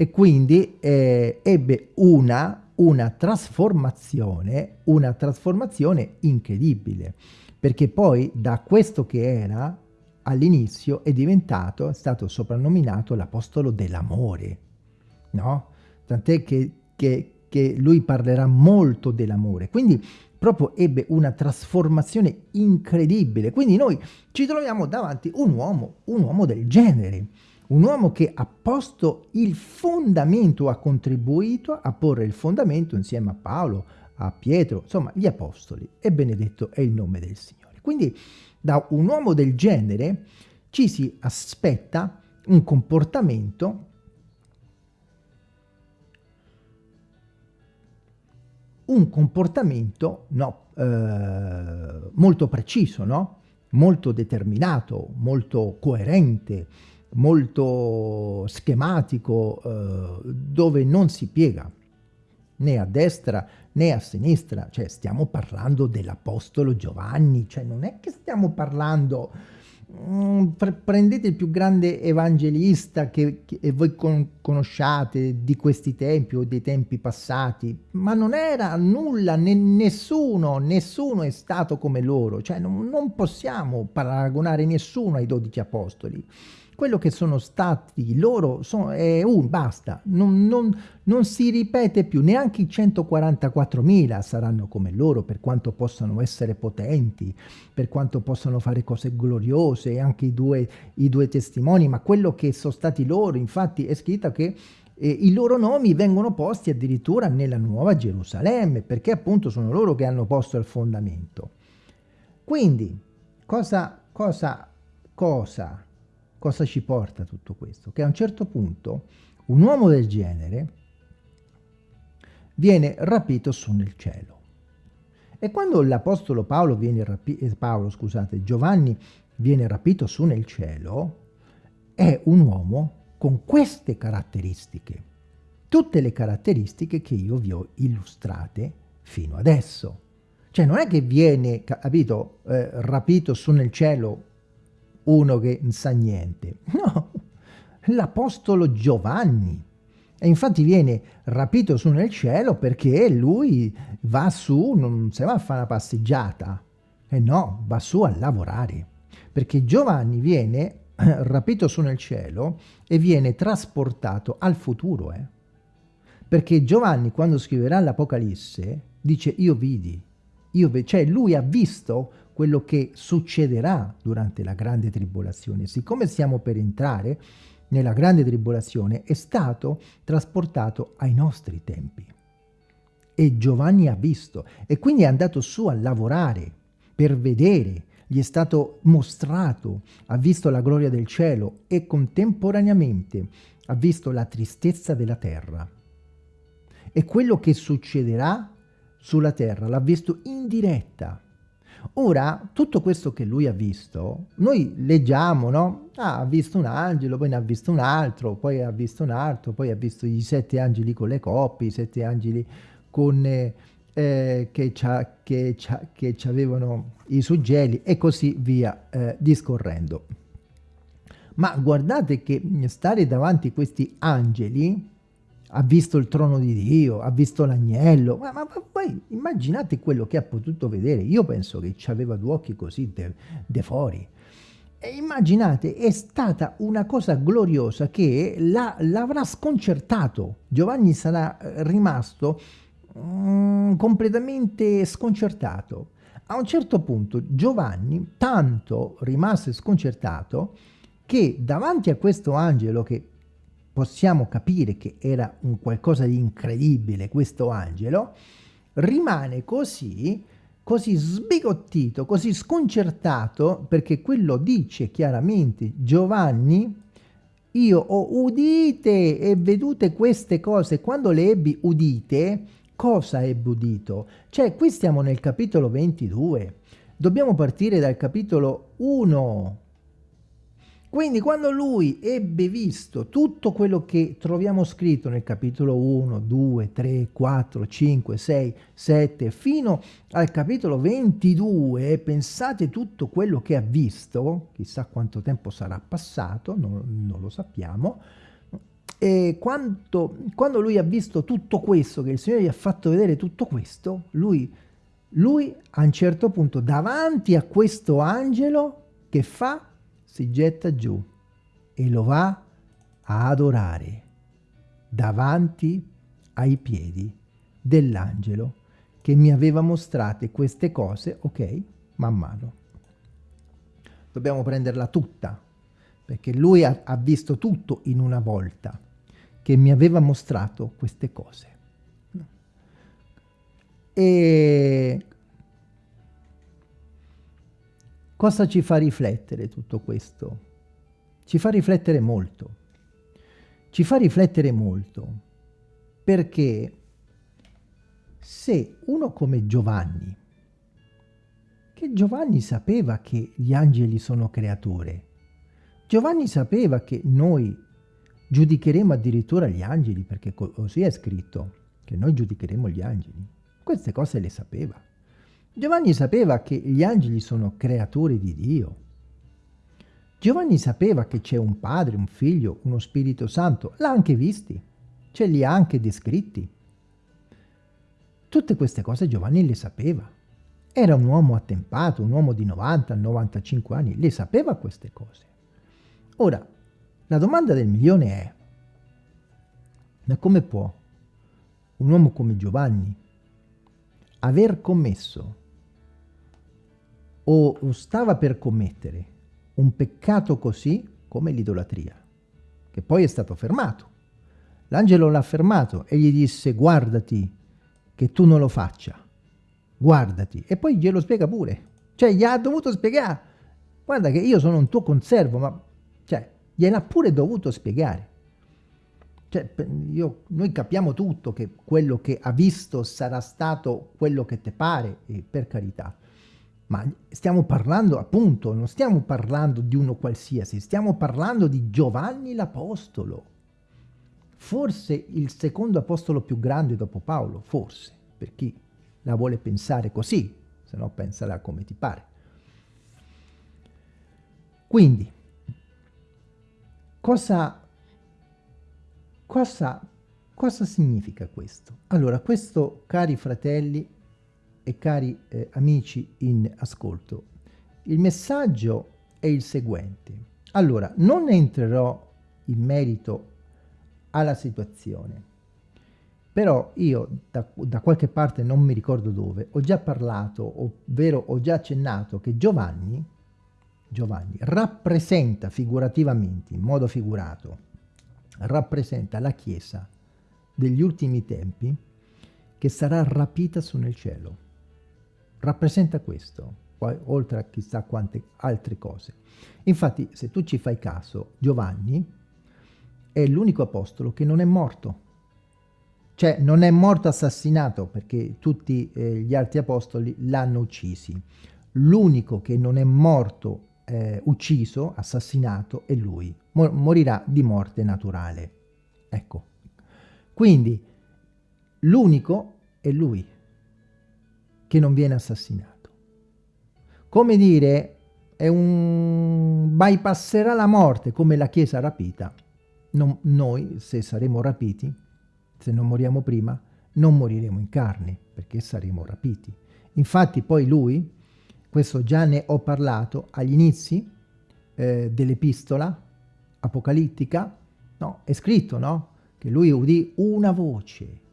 Speaker 1: e quindi eh, ebbe una, una trasformazione, una trasformazione incredibile, perché poi da questo che era all'inizio è diventato, è stato soprannominato l'apostolo dell'amore, no? Tant'è che che, che lui parlerà molto dell'amore. Quindi proprio ebbe una trasformazione incredibile. Quindi noi ci troviamo davanti un uomo, un uomo del genere, un uomo che ha posto il fondamento, ha contribuito a porre il fondamento insieme a Paolo, a Pietro, insomma gli apostoli, e benedetto è il nome del Signore. Quindi da un uomo del genere ci si aspetta un comportamento un comportamento no, eh, molto preciso, no? molto determinato, molto coerente, molto schematico, eh, dove non si piega né a destra né a sinistra, cioè stiamo parlando dell'Apostolo Giovanni, cioè non è che stiamo parlando Mm, prendete il più grande evangelista che, che voi con, conosciate di questi tempi o dei tempi passati, ma non era nulla, ne, nessuno, nessuno è stato come loro, cioè non, non possiamo paragonare nessuno ai dodici apostoli quello che sono stati loro sono, è un, basta, non, non, non si ripete più, neanche i 144.000 saranno come loro per quanto possano essere potenti, per quanto possano fare cose gloriose, anche i due, i due testimoni, ma quello che sono stati loro, infatti è scritto che eh, i loro nomi vengono posti addirittura nella Nuova Gerusalemme, perché appunto sono loro che hanno posto il fondamento. Quindi, cosa, cosa, cosa Cosa ci porta tutto questo? Che a un certo punto un uomo del genere viene rapito su nel cielo. E quando l'Apostolo Paolo viene rapito, eh, Paolo, scusate, Giovanni viene rapito su nel cielo, è un uomo con queste caratteristiche. Tutte le caratteristiche che io vi ho illustrate fino adesso. Cioè non è che viene, capito, eh, rapito su nel cielo uno che non sa niente. No, l'Apostolo Giovanni. E infatti viene rapito su nel cielo perché lui va su, non si va a fare una passeggiata. E no, va su a lavorare. Perché Giovanni viene rapito su nel cielo e viene trasportato al futuro. Eh? Perché Giovanni quando scriverà l'Apocalisse dice io vidi, io ve cioè lui ha visto quello che succederà durante la grande tribolazione. Siccome stiamo per entrare nella grande tribolazione, è stato trasportato ai nostri tempi. E Giovanni ha visto, e quindi è andato su a lavorare per vedere, gli è stato mostrato, ha visto la gloria del cielo e contemporaneamente ha visto la tristezza della terra. E quello che succederà sulla terra l'ha visto in diretta Ora, tutto questo che lui ha visto, noi leggiamo, no? Ah, ha visto un angelo, poi ne ha visto un altro, poi ha visto un altro, poi ha visto i sette angeli con le coppie, i sette angeli con, eh, eh che, che, che avevano i suggeli e così via eh, discorrendo. Ma guardate che stare davanti a questi angeli ha visto il trono di Dio, ha visto l'agnello, ma, ma, ma, poi immaginate quello che ha potuto vedere, io penso che ci aveva due occhi così de, de fuori. E immaginate, è stata una cosa gloriosa che l'avrà sconcertato, Giovanni sarà eh, rimasto mm, completamente sconcertato. A un certo punto Giovanni tanto rimase sconcertato che davanti a questo angelo che possiamo capire che era un qualcosa di incredibile questo angelo, rimane così, così sbigottito, così sconcertato, perché quello dice chiaramente Giovanni, io ho udite e vedute queste cose, quando le ebbi udite, cosa ebbe udito? Cioè, qui stiamo nel capitolo 22, dobbiamo partire dal capitolo 1, quindi quando lui ebbe visto tutto quello che troviamo scritto nel capitolo 1, 2, 3, 4, 5, 6, 7, fino al capitolo 22, pensate tutto quello che ha visto, chissà quanto tempo sarà passato, non, non lo sappiamo, e quanto, quando lui ha visto tutto questo, che il Signore gli ha fatto vedere tutto questo, lui, lui a un certo punto davanti a questo angelo che fa? Si getta giù e lo va a adorare davanti ai piedi dell'angelo che mi aveva mostrate queste cose, ok, man mano. Dobbiamo prenderla tutta, perché lui ha, ha visto tutto in una volta, che mi aveva mostrato queste cose. E cosa ci fa riflettere tutto questo? Ci fa riflettere molto. Ci fa riflettere molto perché se uno come Giovanni, che Giovanni sapeva che gli angeli sono creature, Giovanni sapeva che noi giudicheremo addirittura gli angeli, perché così è scritto, che noi giudicheremo gli angeli. Queste cose le sapeva. Giovanni sapeva che gli angeli sono creatori di Dio. Giovanni sapeva che c'è un padre, un figlio, uno Spirito Santo. L'ha anche visti, ce li ha anche descritti. Tutte queste cose Giovanni le sapeva. Era un uomo attempato, un uomo di 90-95 anni, le sapeva queste cose. Ora, la domanda del milione è, ma come può un uomo come Giovanni aver commesso o stava per commettere un peccato così come l'idolatria, che poi è stato fermato. L'angelo l'ha fermato e gli disse guardati che tu non lo faccia. Guardati. E poi glielo spiega pure. Cioè, gli ha dovuto spiegare. Guarda che io sono un tuo conservo, ma... Cioè, gliel'ha pure dovuto spiegare. Cioè, io, noi capiamo tutto che quello che ha visto sarà stato quello che te pare, per carità. Ma stiamo parlando, appunto, non stiamo parlando di uno qualsiasi, stiamo parlando di Giovanni l'Apostolo forse il secondo apostolo più grande dopo Paolo, forse, per chi la vuole pensare così, se no pensala come ti pare. Quindi, cosa, cosa, cosa significa questo? Allora, questo, cari fratelli e cari eh, amici in ascolto, il messaggio è il seguente. Allora, non entrerò in merito alla situazione. Però io da, da, qualche parte, non mi ricordo dove, ho già parlato, ovvero ho già accennato che Giovanni, Giovanni rappresenta figurativamente, in modo figurato, rappresenta la Chiesa degli ultimi tempi che sarà rapita su nel cielo. Rappresenta questo, oltre a chissà quante altre cose. Infatti, se tu ci fai caso, Giovanni è l'unico apostolo che non è morto. Cioè non è morto assassinato perché tutti eh, gli altri apostoli l'hanno uccisi. L'unico che non è morto eh, ucciso, assassinato, è lui. Mor morirà di morte naturale. Ecco. Quindi l'unico è lui che non viene assassinato. Come dire, è un bypasserà la morte come la Chiesa rapita non, noi, se saremo rapiti, se non moriamo prima, non moriremo in carne, perché saremo rapiti. Infatti poi lui, questo già ne ho parlato agli inizi eh, dell'epistola apocalittica, no, è scritto, no? Che lui udì una voce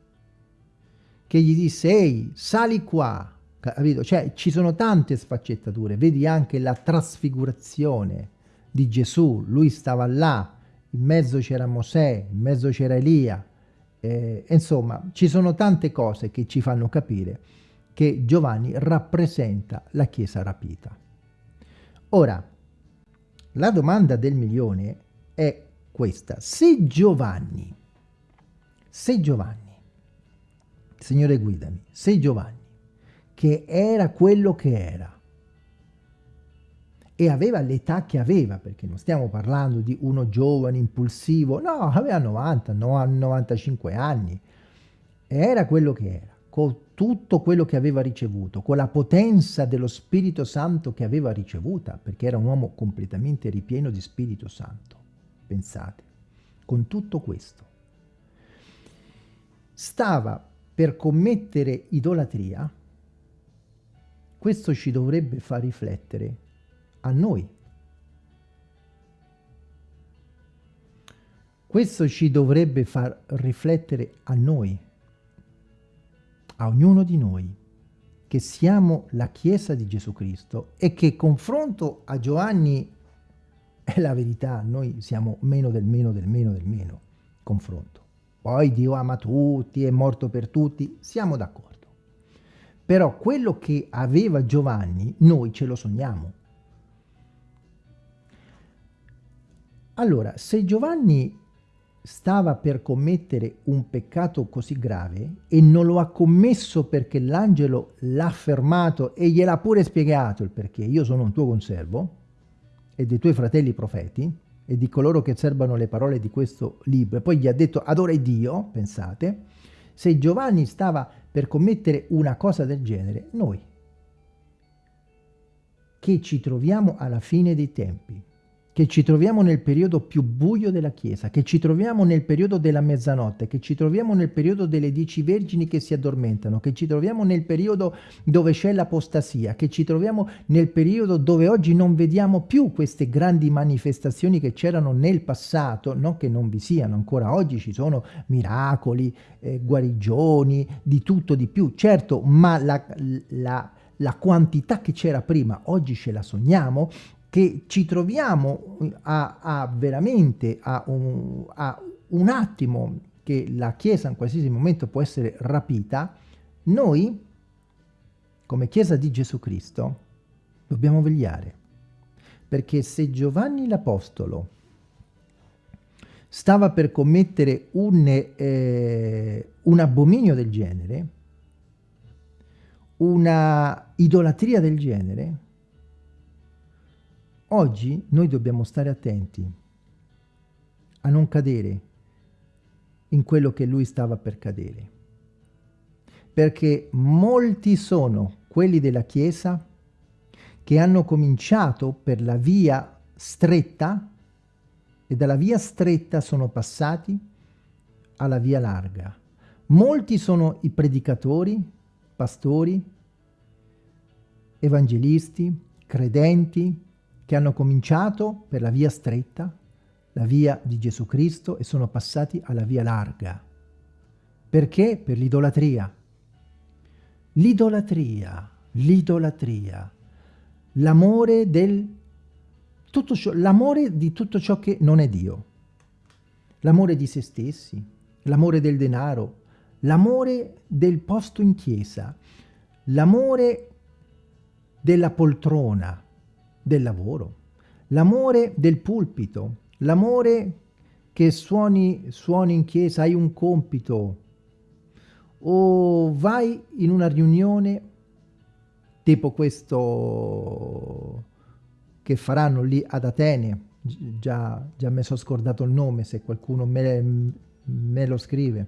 Speaker 1: che gli disse, ehi, sali qua, capito? Cioè, ci sono tante sfaccettature, vedi anche la trasfigurazione di Gesù, lui stava là, in mezzo c'era Mosè, in mezzo c'era Elia, eh, insomma ci sono tante cose che ci fanno capire che Giovanni rappresenta la Chiesa rapita. Ora, la domanda del milione è questa. Se Giovanni, se Giovanni, Signore guidami, se Giovanni, che era quello che era, e aveva l'età che aveva, perché non stiamo parlando di uno giovane, impulsivo, no, aveva 90, 95 anni, era quello che era, con tutto quello che aveva ricevuto, con la potenza dello Spirito Santo che aveva ricevuta, perché era un uomo completamente ripieno di Spirito Santo, pensate, con tutto questo. Stava per commettere idolatria, questo ci dovrebbe far riflettere a noi. Questo ci dovrebbe far riflettere a noi, a ognuno di noi che siamo la Chiesa di Gesù Cristo e che confronto a Giovanni è la verità, noi siamo meno del meno del meno del meno, confronto. Poi Dio ama tutti, è morto per tutti, siamo d'accordo. Però quello che aveva Giovanni, noi ce lo sogniamo. Allora, se Giovanni stava per commettere un peccato così grave e non lo ha commesso perché l'angelo l'ha fermato e gliel'ha pure spiegato il perché, io sono un tuo conservo e dei tuoi fratelli profeti e di coloro che serbano le parole di questo libro. E poi gli ha detto adora Dio, pensate, se Giovanni stava per commettere una cosa del genere, noi che ci troviamo alla fine dei tempi, che ci troviamo nel periodo più buio della Chiesa, che ci troviamo nel periodo della mezzanotte, che ci troviamo nel periodo delle dieci vergini che si addormentano, che ci troviamo nel periodo dove c'è l'apostasia, che ci troviamo nel periodo dove oggi non vediamo più queste grandi manifestazioni che c'erano nel passato, non che non vi siano, ancora. Oggi ci sono miracoli, eh, guarigioni, di tutto di più, certo, ma la, la la quantità che c'era prima, oggi ce la sogniamo, che ci troviamo a, a veramente a un, a un attimo che la Chiesa in qualsiasi momento può essere rapita, noi, come Chiesa di Gesù Cristo, dobbiamo vegliare. Perché se Giovanni l'Apostolo stava per commettere un, eh, un abominio del genere, una idolatria del genere, Oggi noi dobbiamo stare attenti a non cadere in quello che lui stava per cadere. Perché molti sono quelli della Chiesa che hanno cominciato per la via stretta e dalla via stretta sono passati alla via larga. Molti sono i predicatori, pastori, evangelisti, credenti, che hanno cominciato per la via stretta, la via di Gesù Cristo, e sono passati alla via larga. Perché? Per l'idolatria. L'idolatria, l'idolatria, l'amore del l'amore di tutto ciò che non è Dio, l'amore di se stessi, l'amore del denaro, l'amore del posto in chiesa, l'amore della poltrona, del lavoro, l'amore del pulpito, l'amore che suoni, suoni in chiesa, hai un compito, o vai in una riunione tipo questo che faranno lì ad Atene, già, già mi sono scordato il nome se qualcuno me, me lo scrive,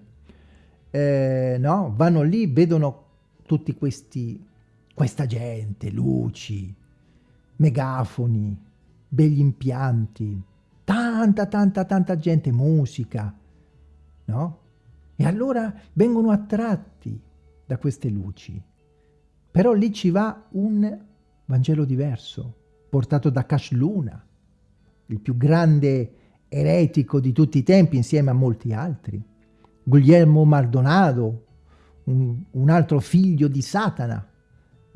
Speaker 1: eh, no? Vanno lì, vedono tutti questi, questa gente, luci, megafoni, begli impianti, tanta, tanta, tanta gente, musica, no? E allora vengono attratti da queste luci. Però lì ci va un Vangelo diverso, portato da Cash Luna, il più grande eretico di tutti i tempi insieme a molti altri. Guglielmo Maldonado, un, un altro figlio di Satana,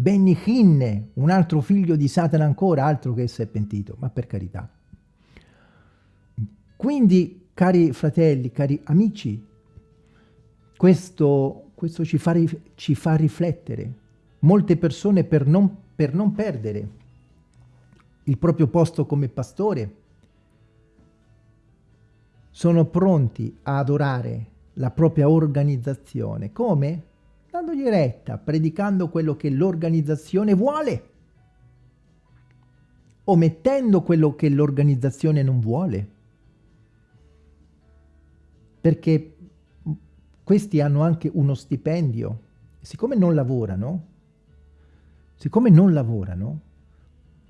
Speaker 1: Benny Hinne, un altro figlio di Satana ancora, altro che si è pentito, ma per carità. Quindi, cari fratelli, cari amici, questo, questo ci, fa, ci, fa, riflettere. Molte persone per non, per non perdere il proprio posto come pastore sono pronti a adorare la propria organizzazione. Come? Dandogli retta, predicando quello che l'organizzazione vuole, omettendo quello che l'organizzazione non vuole. Perché questi hanno anche uno stipendio. Siccome non lavorano, siccome non lavorano,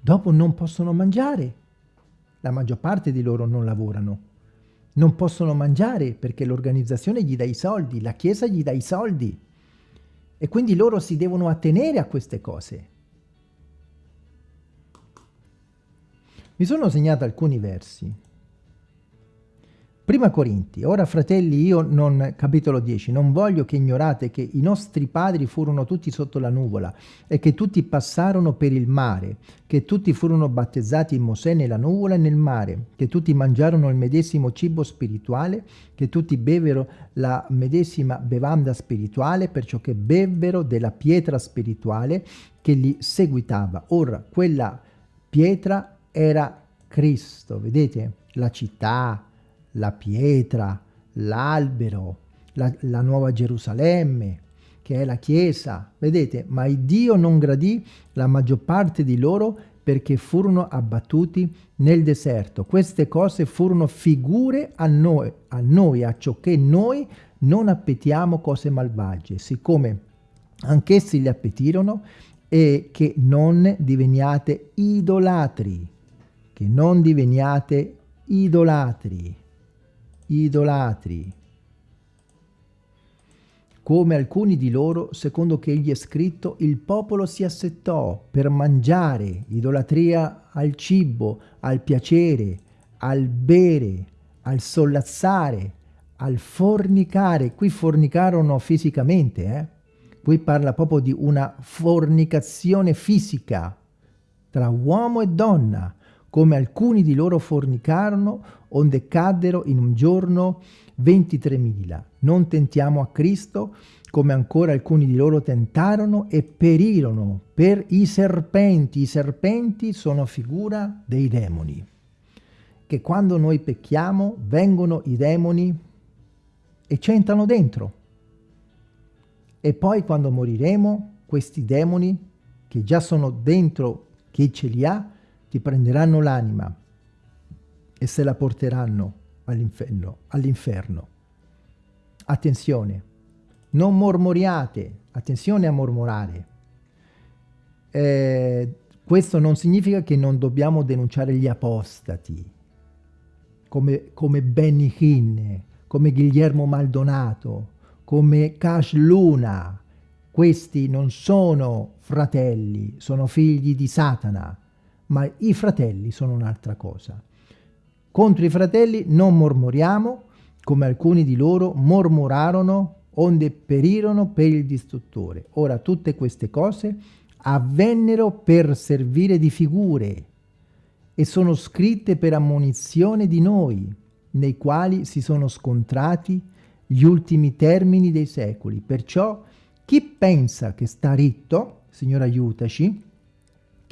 Speaker 1: dopo non possono mangiare. La maggior parte di loro non lavorano. Non possono mangiare perché l'organizzazione gli dà i soldi, la chiesa gli dà i soldi. E quindi loro si devono attenere a queste cose. Mi sono segnato alcuni versi. Prima Corinti, ora fratelli io non, capitolo 10, non voglio che ignorate che i nostri padri furono tutti sotto la nuvola e che tutti passarono per il mare, che tutti furono battezzati in Mosè nella nuvola e nel mare, che tutti mangiarono il medesimo cibo spirituale, che tutti bevero la medesima bevanda spirituale, perciò che bevvero della pietra spirituale che li seguitava. Ora, quella pietra era Cristo, vedete? La città, la pietra, l'albero, la, la, nuova Gerusalemme, che è la Chiesa. Vedete, ma il Dio non gradì la maggior parte di loro perché furono abbattuti nel deserto. Queste cose furono figure a noi, a noi, a ciò che noi non appetiamo cose malvagie, siccome anch'essi li appetirono e che non diveniate idolatri, che non diveniate idolatri idolatri, come alcuni di loro, secondo che egli è scritto, il popolo si assettò per mangiare, idolatria al cibo, al piacere, al bere, al sollazzare, al fornicare. Qui fornicarono fisicamente, eh? Qui parla proprio di una fornicazione fisica tra uomo e donna, come alcuni di loro fornicarono, onde caddero in un giorno 23.000. Non tentiamo a Cristo, come ancora alcuni di loro tentarono e perirono per i serpenti. I serpenti sono figura dei demoni, che quando noi pecchiamo vengono i demoni e ci entrano dentro. E poi quando moriremo, questi demoni, che già sono dentro chi ce li ha, ti prenderanno l'anima e se la porteranno all'inferno. All attenzione, non mormoriate, attenzione a mormorare. Eh, questo non significa che non dobbiamo denunciare gli apostati, come, come Benny Hinn, come Guillermo Maldonato, come Cash Luna. Questi non sono fratelli, sono figli di Satana ma i fratelli sono un'altra cosa. Contro i fratelli non mormoriamo, come alcuni di loro mormorarono onde perirono per il distruttore. Ora tutte queste cose avvennero per servire di figure e sono scritte per ammonizione di noi, nei quali si sono scontrati gli ultimi termini dei secoli. Perciò chi pensa che sta ritto, Signore aiutaci,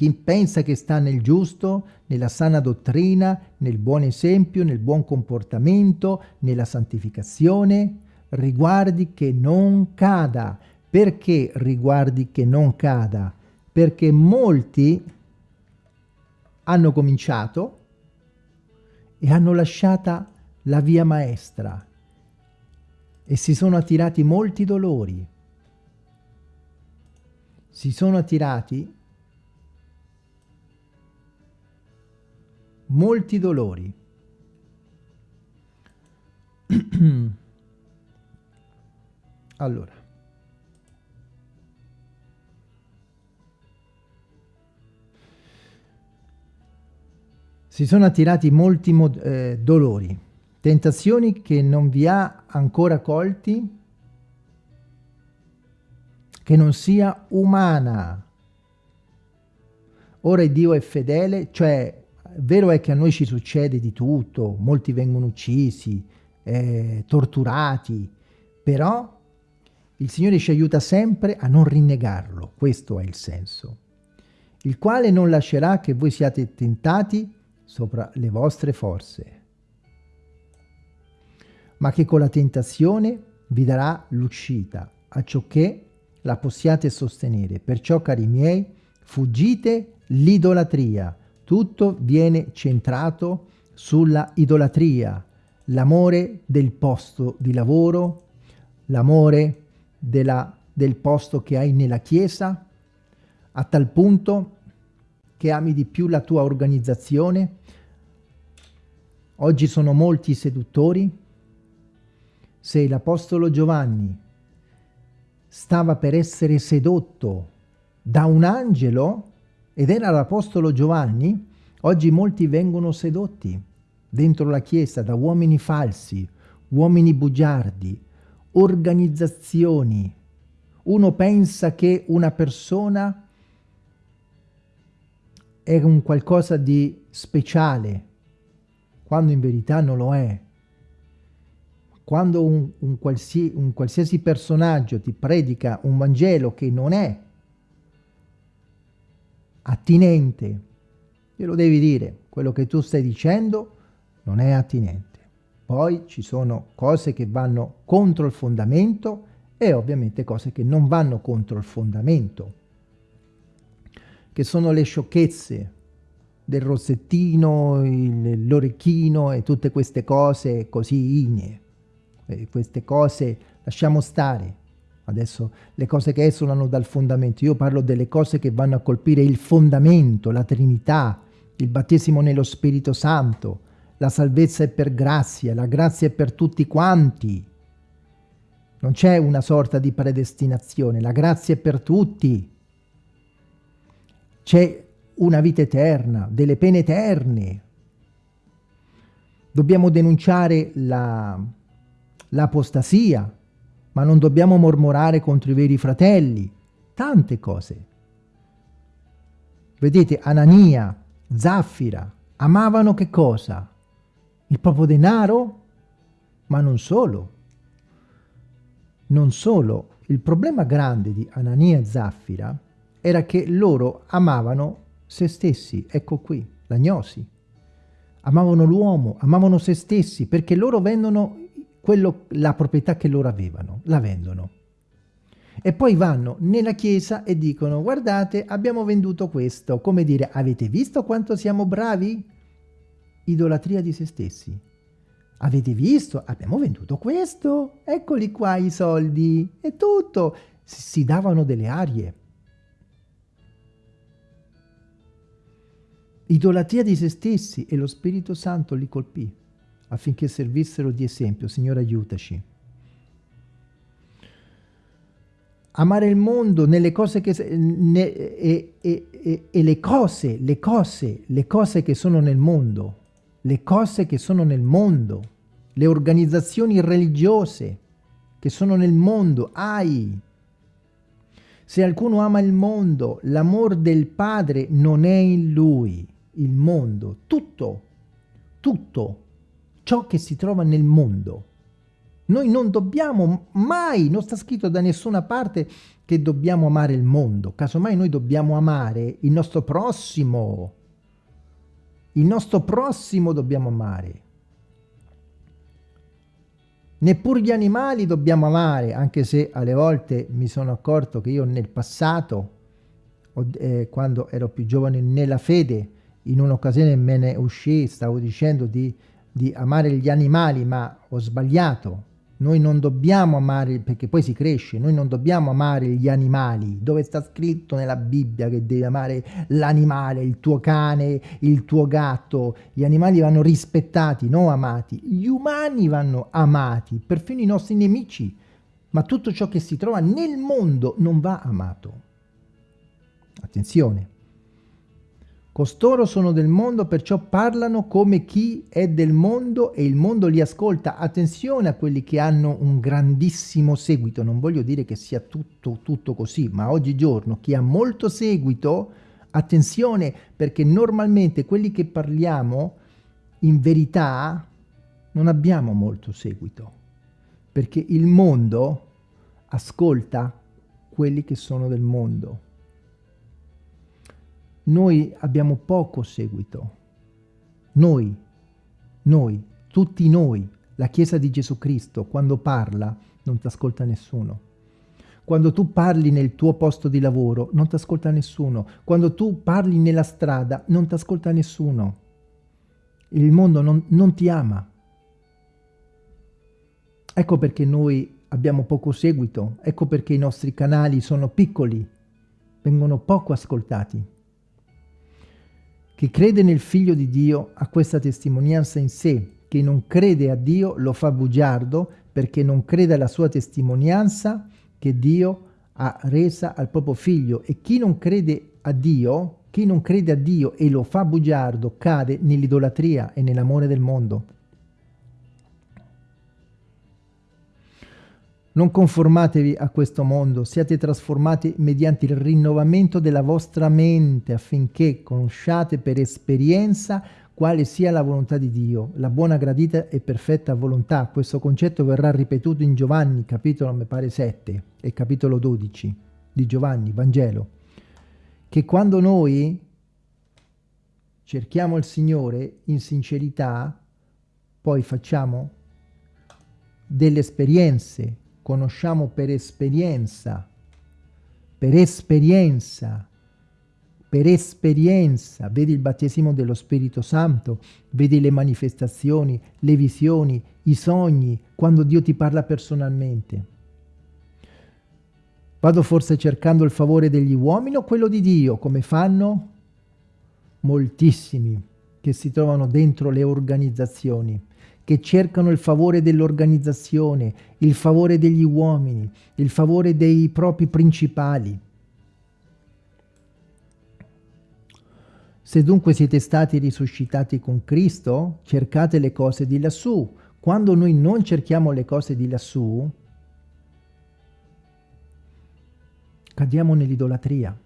Speaker 1: chi pensa che sta nel giusto, nella sana dottrina, nel buon esempio, nel buon comportamento, nella santificazione, riguardi che non cada. Perché riguardi che non cada? Perché molti hanno cominciato e hanno lasciata la via maestra e si sono attirati molti dolori. Si sono attirati molti dolori. allora. Si sono attirati molti eh, dolori, tentazioni che non vi ha ancora colti, che non sia umana. Ora Dio è fedele, cioè vero è che a noi ci succede di tutto, molti vengono uccisi, eh, torturati, però il Signore ci aiuta sempre a non rinnegarlo, questo è il senso, il quale non lascerà che voi siate tentati sopra le vostre forze, ma che con la tentazione vi darà l'uscita, a ciò che la possiate sostenere. Perciò, cari miei, fuggite l'idolatria, tutto viene centrato sulla idolatria, l'amore del posto di lavoro, l'amore del posto che hai nella chiesa, a tal punto che ami di più la tua organizzazione. Oggi sono molti seduttori. Se l'Apostolo Giovanni stava per essere sedotto da un angelo, ed era l'Apostolo Giovanni, oggi molti vengono sedotti dentro la Chiesa da uomini falsi, uomini bugiardi, organizzazioni. Uno pensa che una persona è un qualcosa di speciale, quando in verità non lo è. Quando un, un, qualsi, un qualsiasi personaggio ti predica un Vangelo che non è attinente, glielo devi dire, quello che tu stai dicendo non è attinente. Poi ci sono cose che vanno contro il fondamento e ovviamente cose che non vanno contro il fondamento, che sono le sciocchezze del rossettino, l'orecchino e tutte queste cose così igne. E queste cose lasciamo stare. Adesso le cose che esulano dal fondamento, io parlo delle cose che vanno a colpire il fondamento, la Trinità, il battesimo nello Spirito Santo, la salvezza è per grazia, la grazia è per tutti quanti. Non c'è una sorta di predestinazione, la grazia è per tutti. C'è una vita eterna, delle pene eterne. Dobbiamo denunciare l'apostasia, la, ma non dobbiamo mormorare contro i veri fratelli. Tante cose. Vedete, Anania, Zaffira, amavano che cosa? Il proprio denaro? Ma non solo. Non solo. Il problema grande di Anania e Zaffira era che loro amavano se stessi. Ecco qui, la gnosi. Amavano l'uomo, amavano se stessi, perché loro vendono quello, la proprietà che loro avevano, la vendono. E poi vanno nella chiesa e dicono, guardate, abbiamo venduto questo. Come dire, avete visto quanto siamo bravi? idolatria di se stessi. Avete visto? Abbiamo venduto questo, eccoli qua i soldi, è tutto. Si davano delle arie. Idolatria di se stessi e lo Spirito Santo li colpì affinché servissero di esempio. Signore aiutaci. Amare il mondo nelle cose che... Ne, e, e, e, e le cose, le cose, le cose che sono nel mondo le cose che sono nel mondo, le organizzazioni religiose che sono nel mondo, ai. Se qualcuno ama il mondo, l'amor del Padre non è in lui, il mondo, tutto, tutto ciò che si trova nel mondo. Noi non dobbiamo mai, non sta scritto da nessuna parte che dobbiamo amare il mondo, casomai noi dobbiamo amare il nostro prossimo, il nostro prossimo dobbiamo amare. Neppure gli animali dobbiamo amare, anche se alle volte mi sono accorto che io nel passato, eh, quando ero più giovane nella fede, in un'occasione me ne uscì, stavo dicendo di, di amare gli animali, ma ho sbagliato, noi non dobbiamo amare, perché poi si cresce, noi non dobbiamo amare gli animali. Dove sta scritto nella Bibbia che devi amare l'animale, il tuo cane, il tuo gatto? Gli animali vanno rispettati, non amati. Gli umani vanno amati, perfino i nostri nemici. Ma tutto ciò che si trova nel mondo non va amato. Attenzione. Costoro sono del mondo, perciò parlano come chi è del mondo e il mondo li ascolta. Attenzione a quelli che hanno un grandissimo seguito. Non voglio dire che sia tutto, tutto così, ma oggigiorno chi ha molto seguito, attenzione, perché normalmente quelli che parliamo, in verità, non abbiamo molto seguito. Perché il mondo ascolta quelli che sono del mondo noi abbiamo poco seguito. Noi, noi, tutti noi, la Chiesa di Gesù Cristo, quando parla, non ti ascolta nessuno. Quando tu parli nel tuo posto di lavoro, non ti ascolta nessuno. Quando tu parli nella strada, non ti ascolta nessuno. Il mondo non, non ti ama. Ecco perché noi abbiamo poco seguito, ecco perché i nostri canali sono piccoli, vengono poco ascoltati. Chi crede nel Figlio di Dio ha questa testimonianza in sé. Chi non crede a Dio lo fa bugiardo perché non crede alla sua testimonianza che Dio ha resa al proprio Figlio. E chi non crede a Dio Chi non crede a Dio e lo fa bugiardo cade nell'idolatria e nell'amore del mondo. Non conformatevi a questo mondo, siate trasformati mediante il rinnovamento della vostra mente affinché conosciate per esperienza quale sia la volontà di Dio, la buona, gradita e perfetta volontà. Questo concetto verrà ripetuto in Giovanni, capitolo, mi pare, 7 e capitolo 12 di Giovanni, Vangelo, che quando noi cerchiamo il Signore in sincerità, poi facciamo delle esperienze conosciamo per esperienza, per esperienza, per esperienza, vedi il battesimo dello Spirito Santo, vedi le manifestazioni, le visioni, i sogni, quando Dio ti parla personalmente. Vado forse cercando il favore degli uomini o quello di Dio, come fanno moltissimi che si trovano dentro le organizzazioni che cercano il favore dell'organizzazione, il favore degli uomini, il favore dei propri principali. Se dunque siete stati risuscitati con Cristo, cercate le cose di lassù. Quando noi non cerchiamo le cose di lassù, cadiamo nell'idolatria.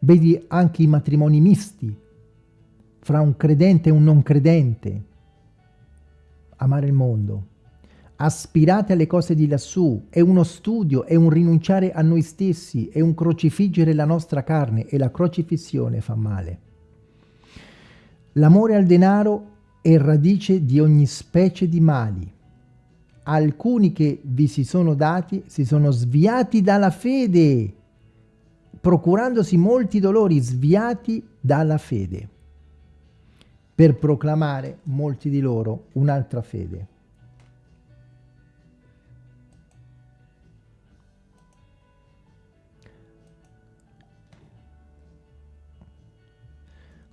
Speaker 1: Vedi anche i matrimoni misti, fra un credente e un non credente. Amare il mondo. Aspirate alle cose di lassù, è uno studio, è un rinunciare a noi stessi, è un crocifiggere la nostra carne e la crocifissione fa male. L'amore al denaro è radice di ogni specie di mali. Alcuni che vi si sono dati si sono sviati dalla fede, procurandosi molti dolori, sviati dalla fede per proclamare molti di loro un'altra fede.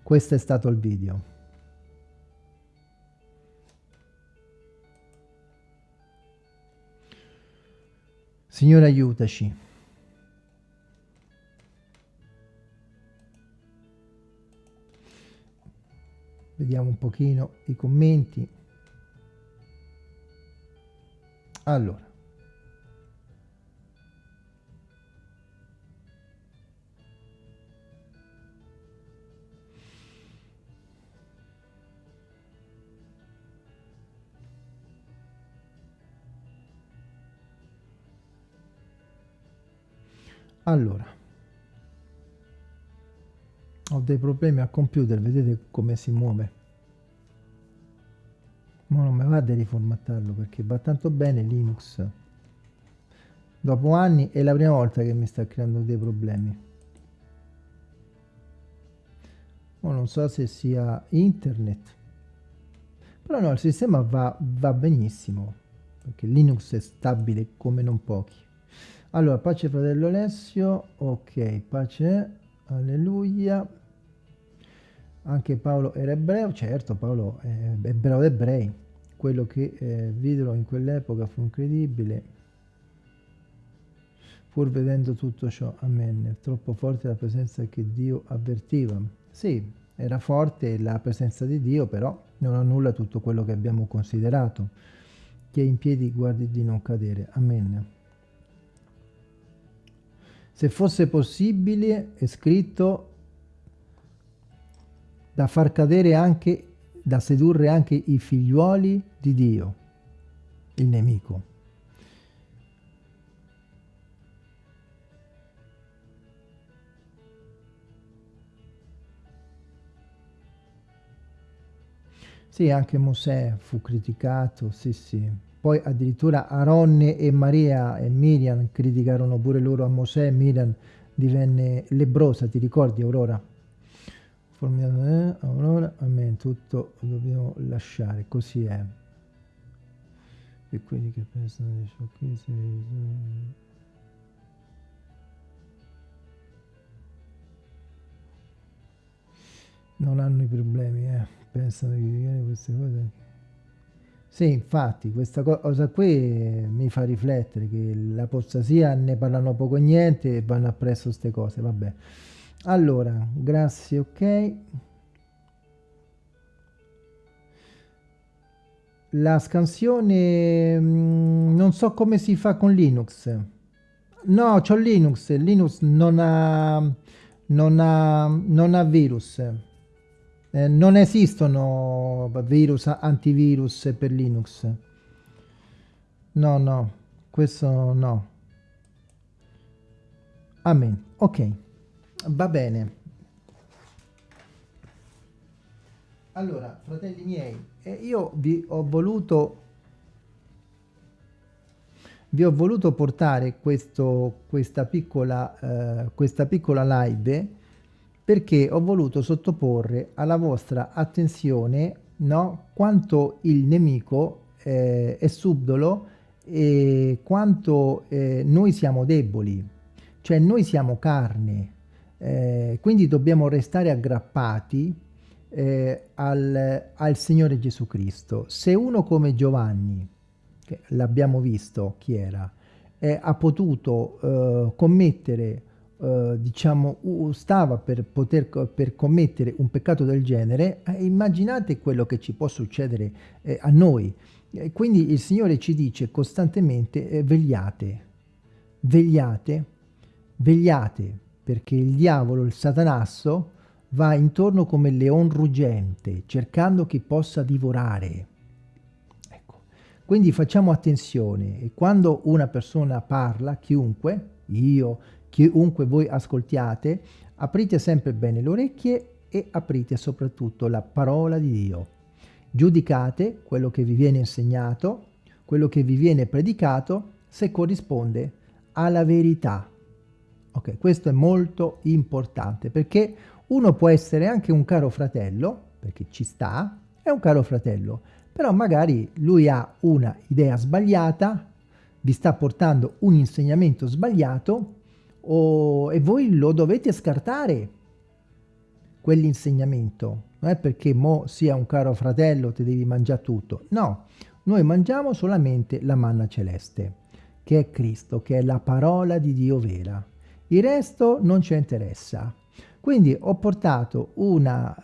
Speaker 1: Questo è stato il video. Signore aiutaci. Vediamo un pochino i commenti. Allora. Allora ho dei problemi al computer vedete come si muove. Ma non mi va di riformattarlo perché va tanto bene Linux. Dopo anni è la prima volta che mi sta creando dei problemi. Ma non so se sia internet però no il sistema va, va benissimo perché Linux è stabile come non pochi. Allora pace fratello Alessio ok pace alleluia anche Paolo era ebreo, certo Paolo è ebreo d'ebrei, quello che eh, videro in quell'epoca fu incredibile, pur vedendo tutto ciò, amen, troppo forte la presenza che Dio avvertiva. Sì, era forte la presenza di Dio, però non annulla tutto quello che abbiamo considerato. Chi è in piedi guardi di non cadere, amen. Se fosse possibile, è scritto da far cadere anche, da sedurre anche i figliuoli di Dio, il nemico. Sì, anche Mosè fu criticato, sì sì. Poi addirittura Aronne e Maria e Miriam criticarono pure loro a Mosè, Miriam divenne lebrosa, ti ricordi Aurora? Formiamo eh, allora amen tutto dobbiamo lasciare così è e quelli che pensano di sciocchezze non hanno i problemi eh. pensano di dire queste cose Sì, infatti, questa cosa qui mi fa riflettere che l'apostasia ne parlano poco e niente e vanno appresso queste cose, vabbè. Allora, grazie, ok. La scansione mm, non so come si fa con Linux. No, c'ho Linux, Linux non ha, non ha, non ha virus. Eh, non esistono virus, antivirus per Linux. No, no, questo no. Amen. Ok, va bene. Allora, fratelli miei, eh, io vi ho voluto vi ho voluto portare questo, questa, piccola, eh, questa piccola live perché ho voluto sottoporre alla vostra attenzione no, quanto il nemico eh, è subdolo e quanto eh, noi siamo deboli, cioè noi siamo carne, eh, quindi dobbiamo restare aggrappati eh, al, al Signore Gesù Cristo. Se uno come Giovanni, che l'abbiamo visto chi era, eh, ha potuto eh, commettere Uh, diciamo, stava per poter per commettere un peccato del genere, eh, immaginate quello che ci può succedere eh, a noi. Quindi il Signore ci dice costantemente eh, vegliate, vegliate, vegliate, perché il diavolo, il satanasso, va intorno come il leon ruggente, cercando chi possa divorare. Ecco. Quindi facciamo attenzione e quando una persona parla, chiunque, io, chiunque voi ascoltiate, aprite sempre bene le orecchie e aprite soprattutto la parola di Dio. Giudicate quello che vi viene insegnato, quello che vi viene predicato, se corrisponde alla verità. Ok, questo è molto importante perché uno può essere anche un caro fratello, perché ci sta, è un caro fratello, però magari lui ha una idea sbagliata, vi sta portando un insegnamento sbagliato o, e voi lo dovete scartare quell'insegnamento. Non è perché mo sia un caro fratello ti devi mangiare tutto. No, noi mangiamo solamente la manna celeste, che è Cristo, che è la parola di Dio vera. Il resto non ci interessa. Quindi ho portato una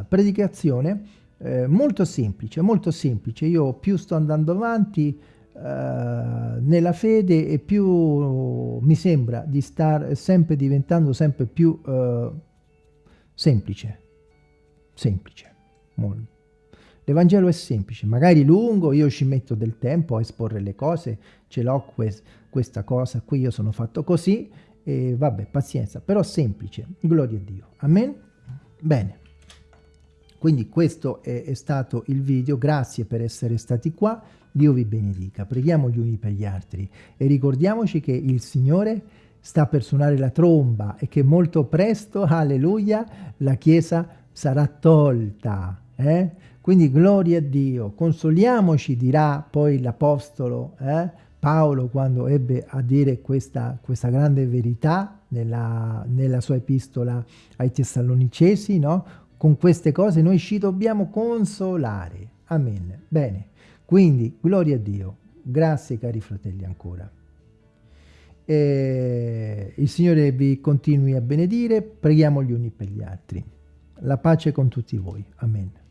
Speaker 1: uh, predicazione eh, molto semplice, molto semplice. Io più sto andando avanti, Uh, nella fede e più mi sembra di stare sempre diventando sempre più uh, semplice semplice l'Evangelo è semplice magari lungo io ci metto del tempo a esporre le cose ce l'ho quest questa cosa qui io sono fatto così e vabbè pazienza però semplice gloria a Dio. Amen? Bene. Quindi questo è, è stato il video. Grazie per essere stati qua. Dio vi benedica, preghiamo gli uni per gli altri. E ricordiamoci che il Signore sta per suonare la tromba e che molto presto, alleluia, la Chiesa sarà tolta. Eh? Quindi gloria a Dio, consoliamoci, dirà poi l'Apostolo eh? Paolo quando ebbe a dire questa, questa grande verità nella, nella, sua epistola ai Tessalonicesi, no? Con queste cose noi ci dobbiamo consolare. Amen. Bene. Quindi, gloria a Dio. Grazie cari fratelli ancora. E il Signore vi continui a benedire, preghiamo gli uni per gli altri. La pace con tutti voi. Amen.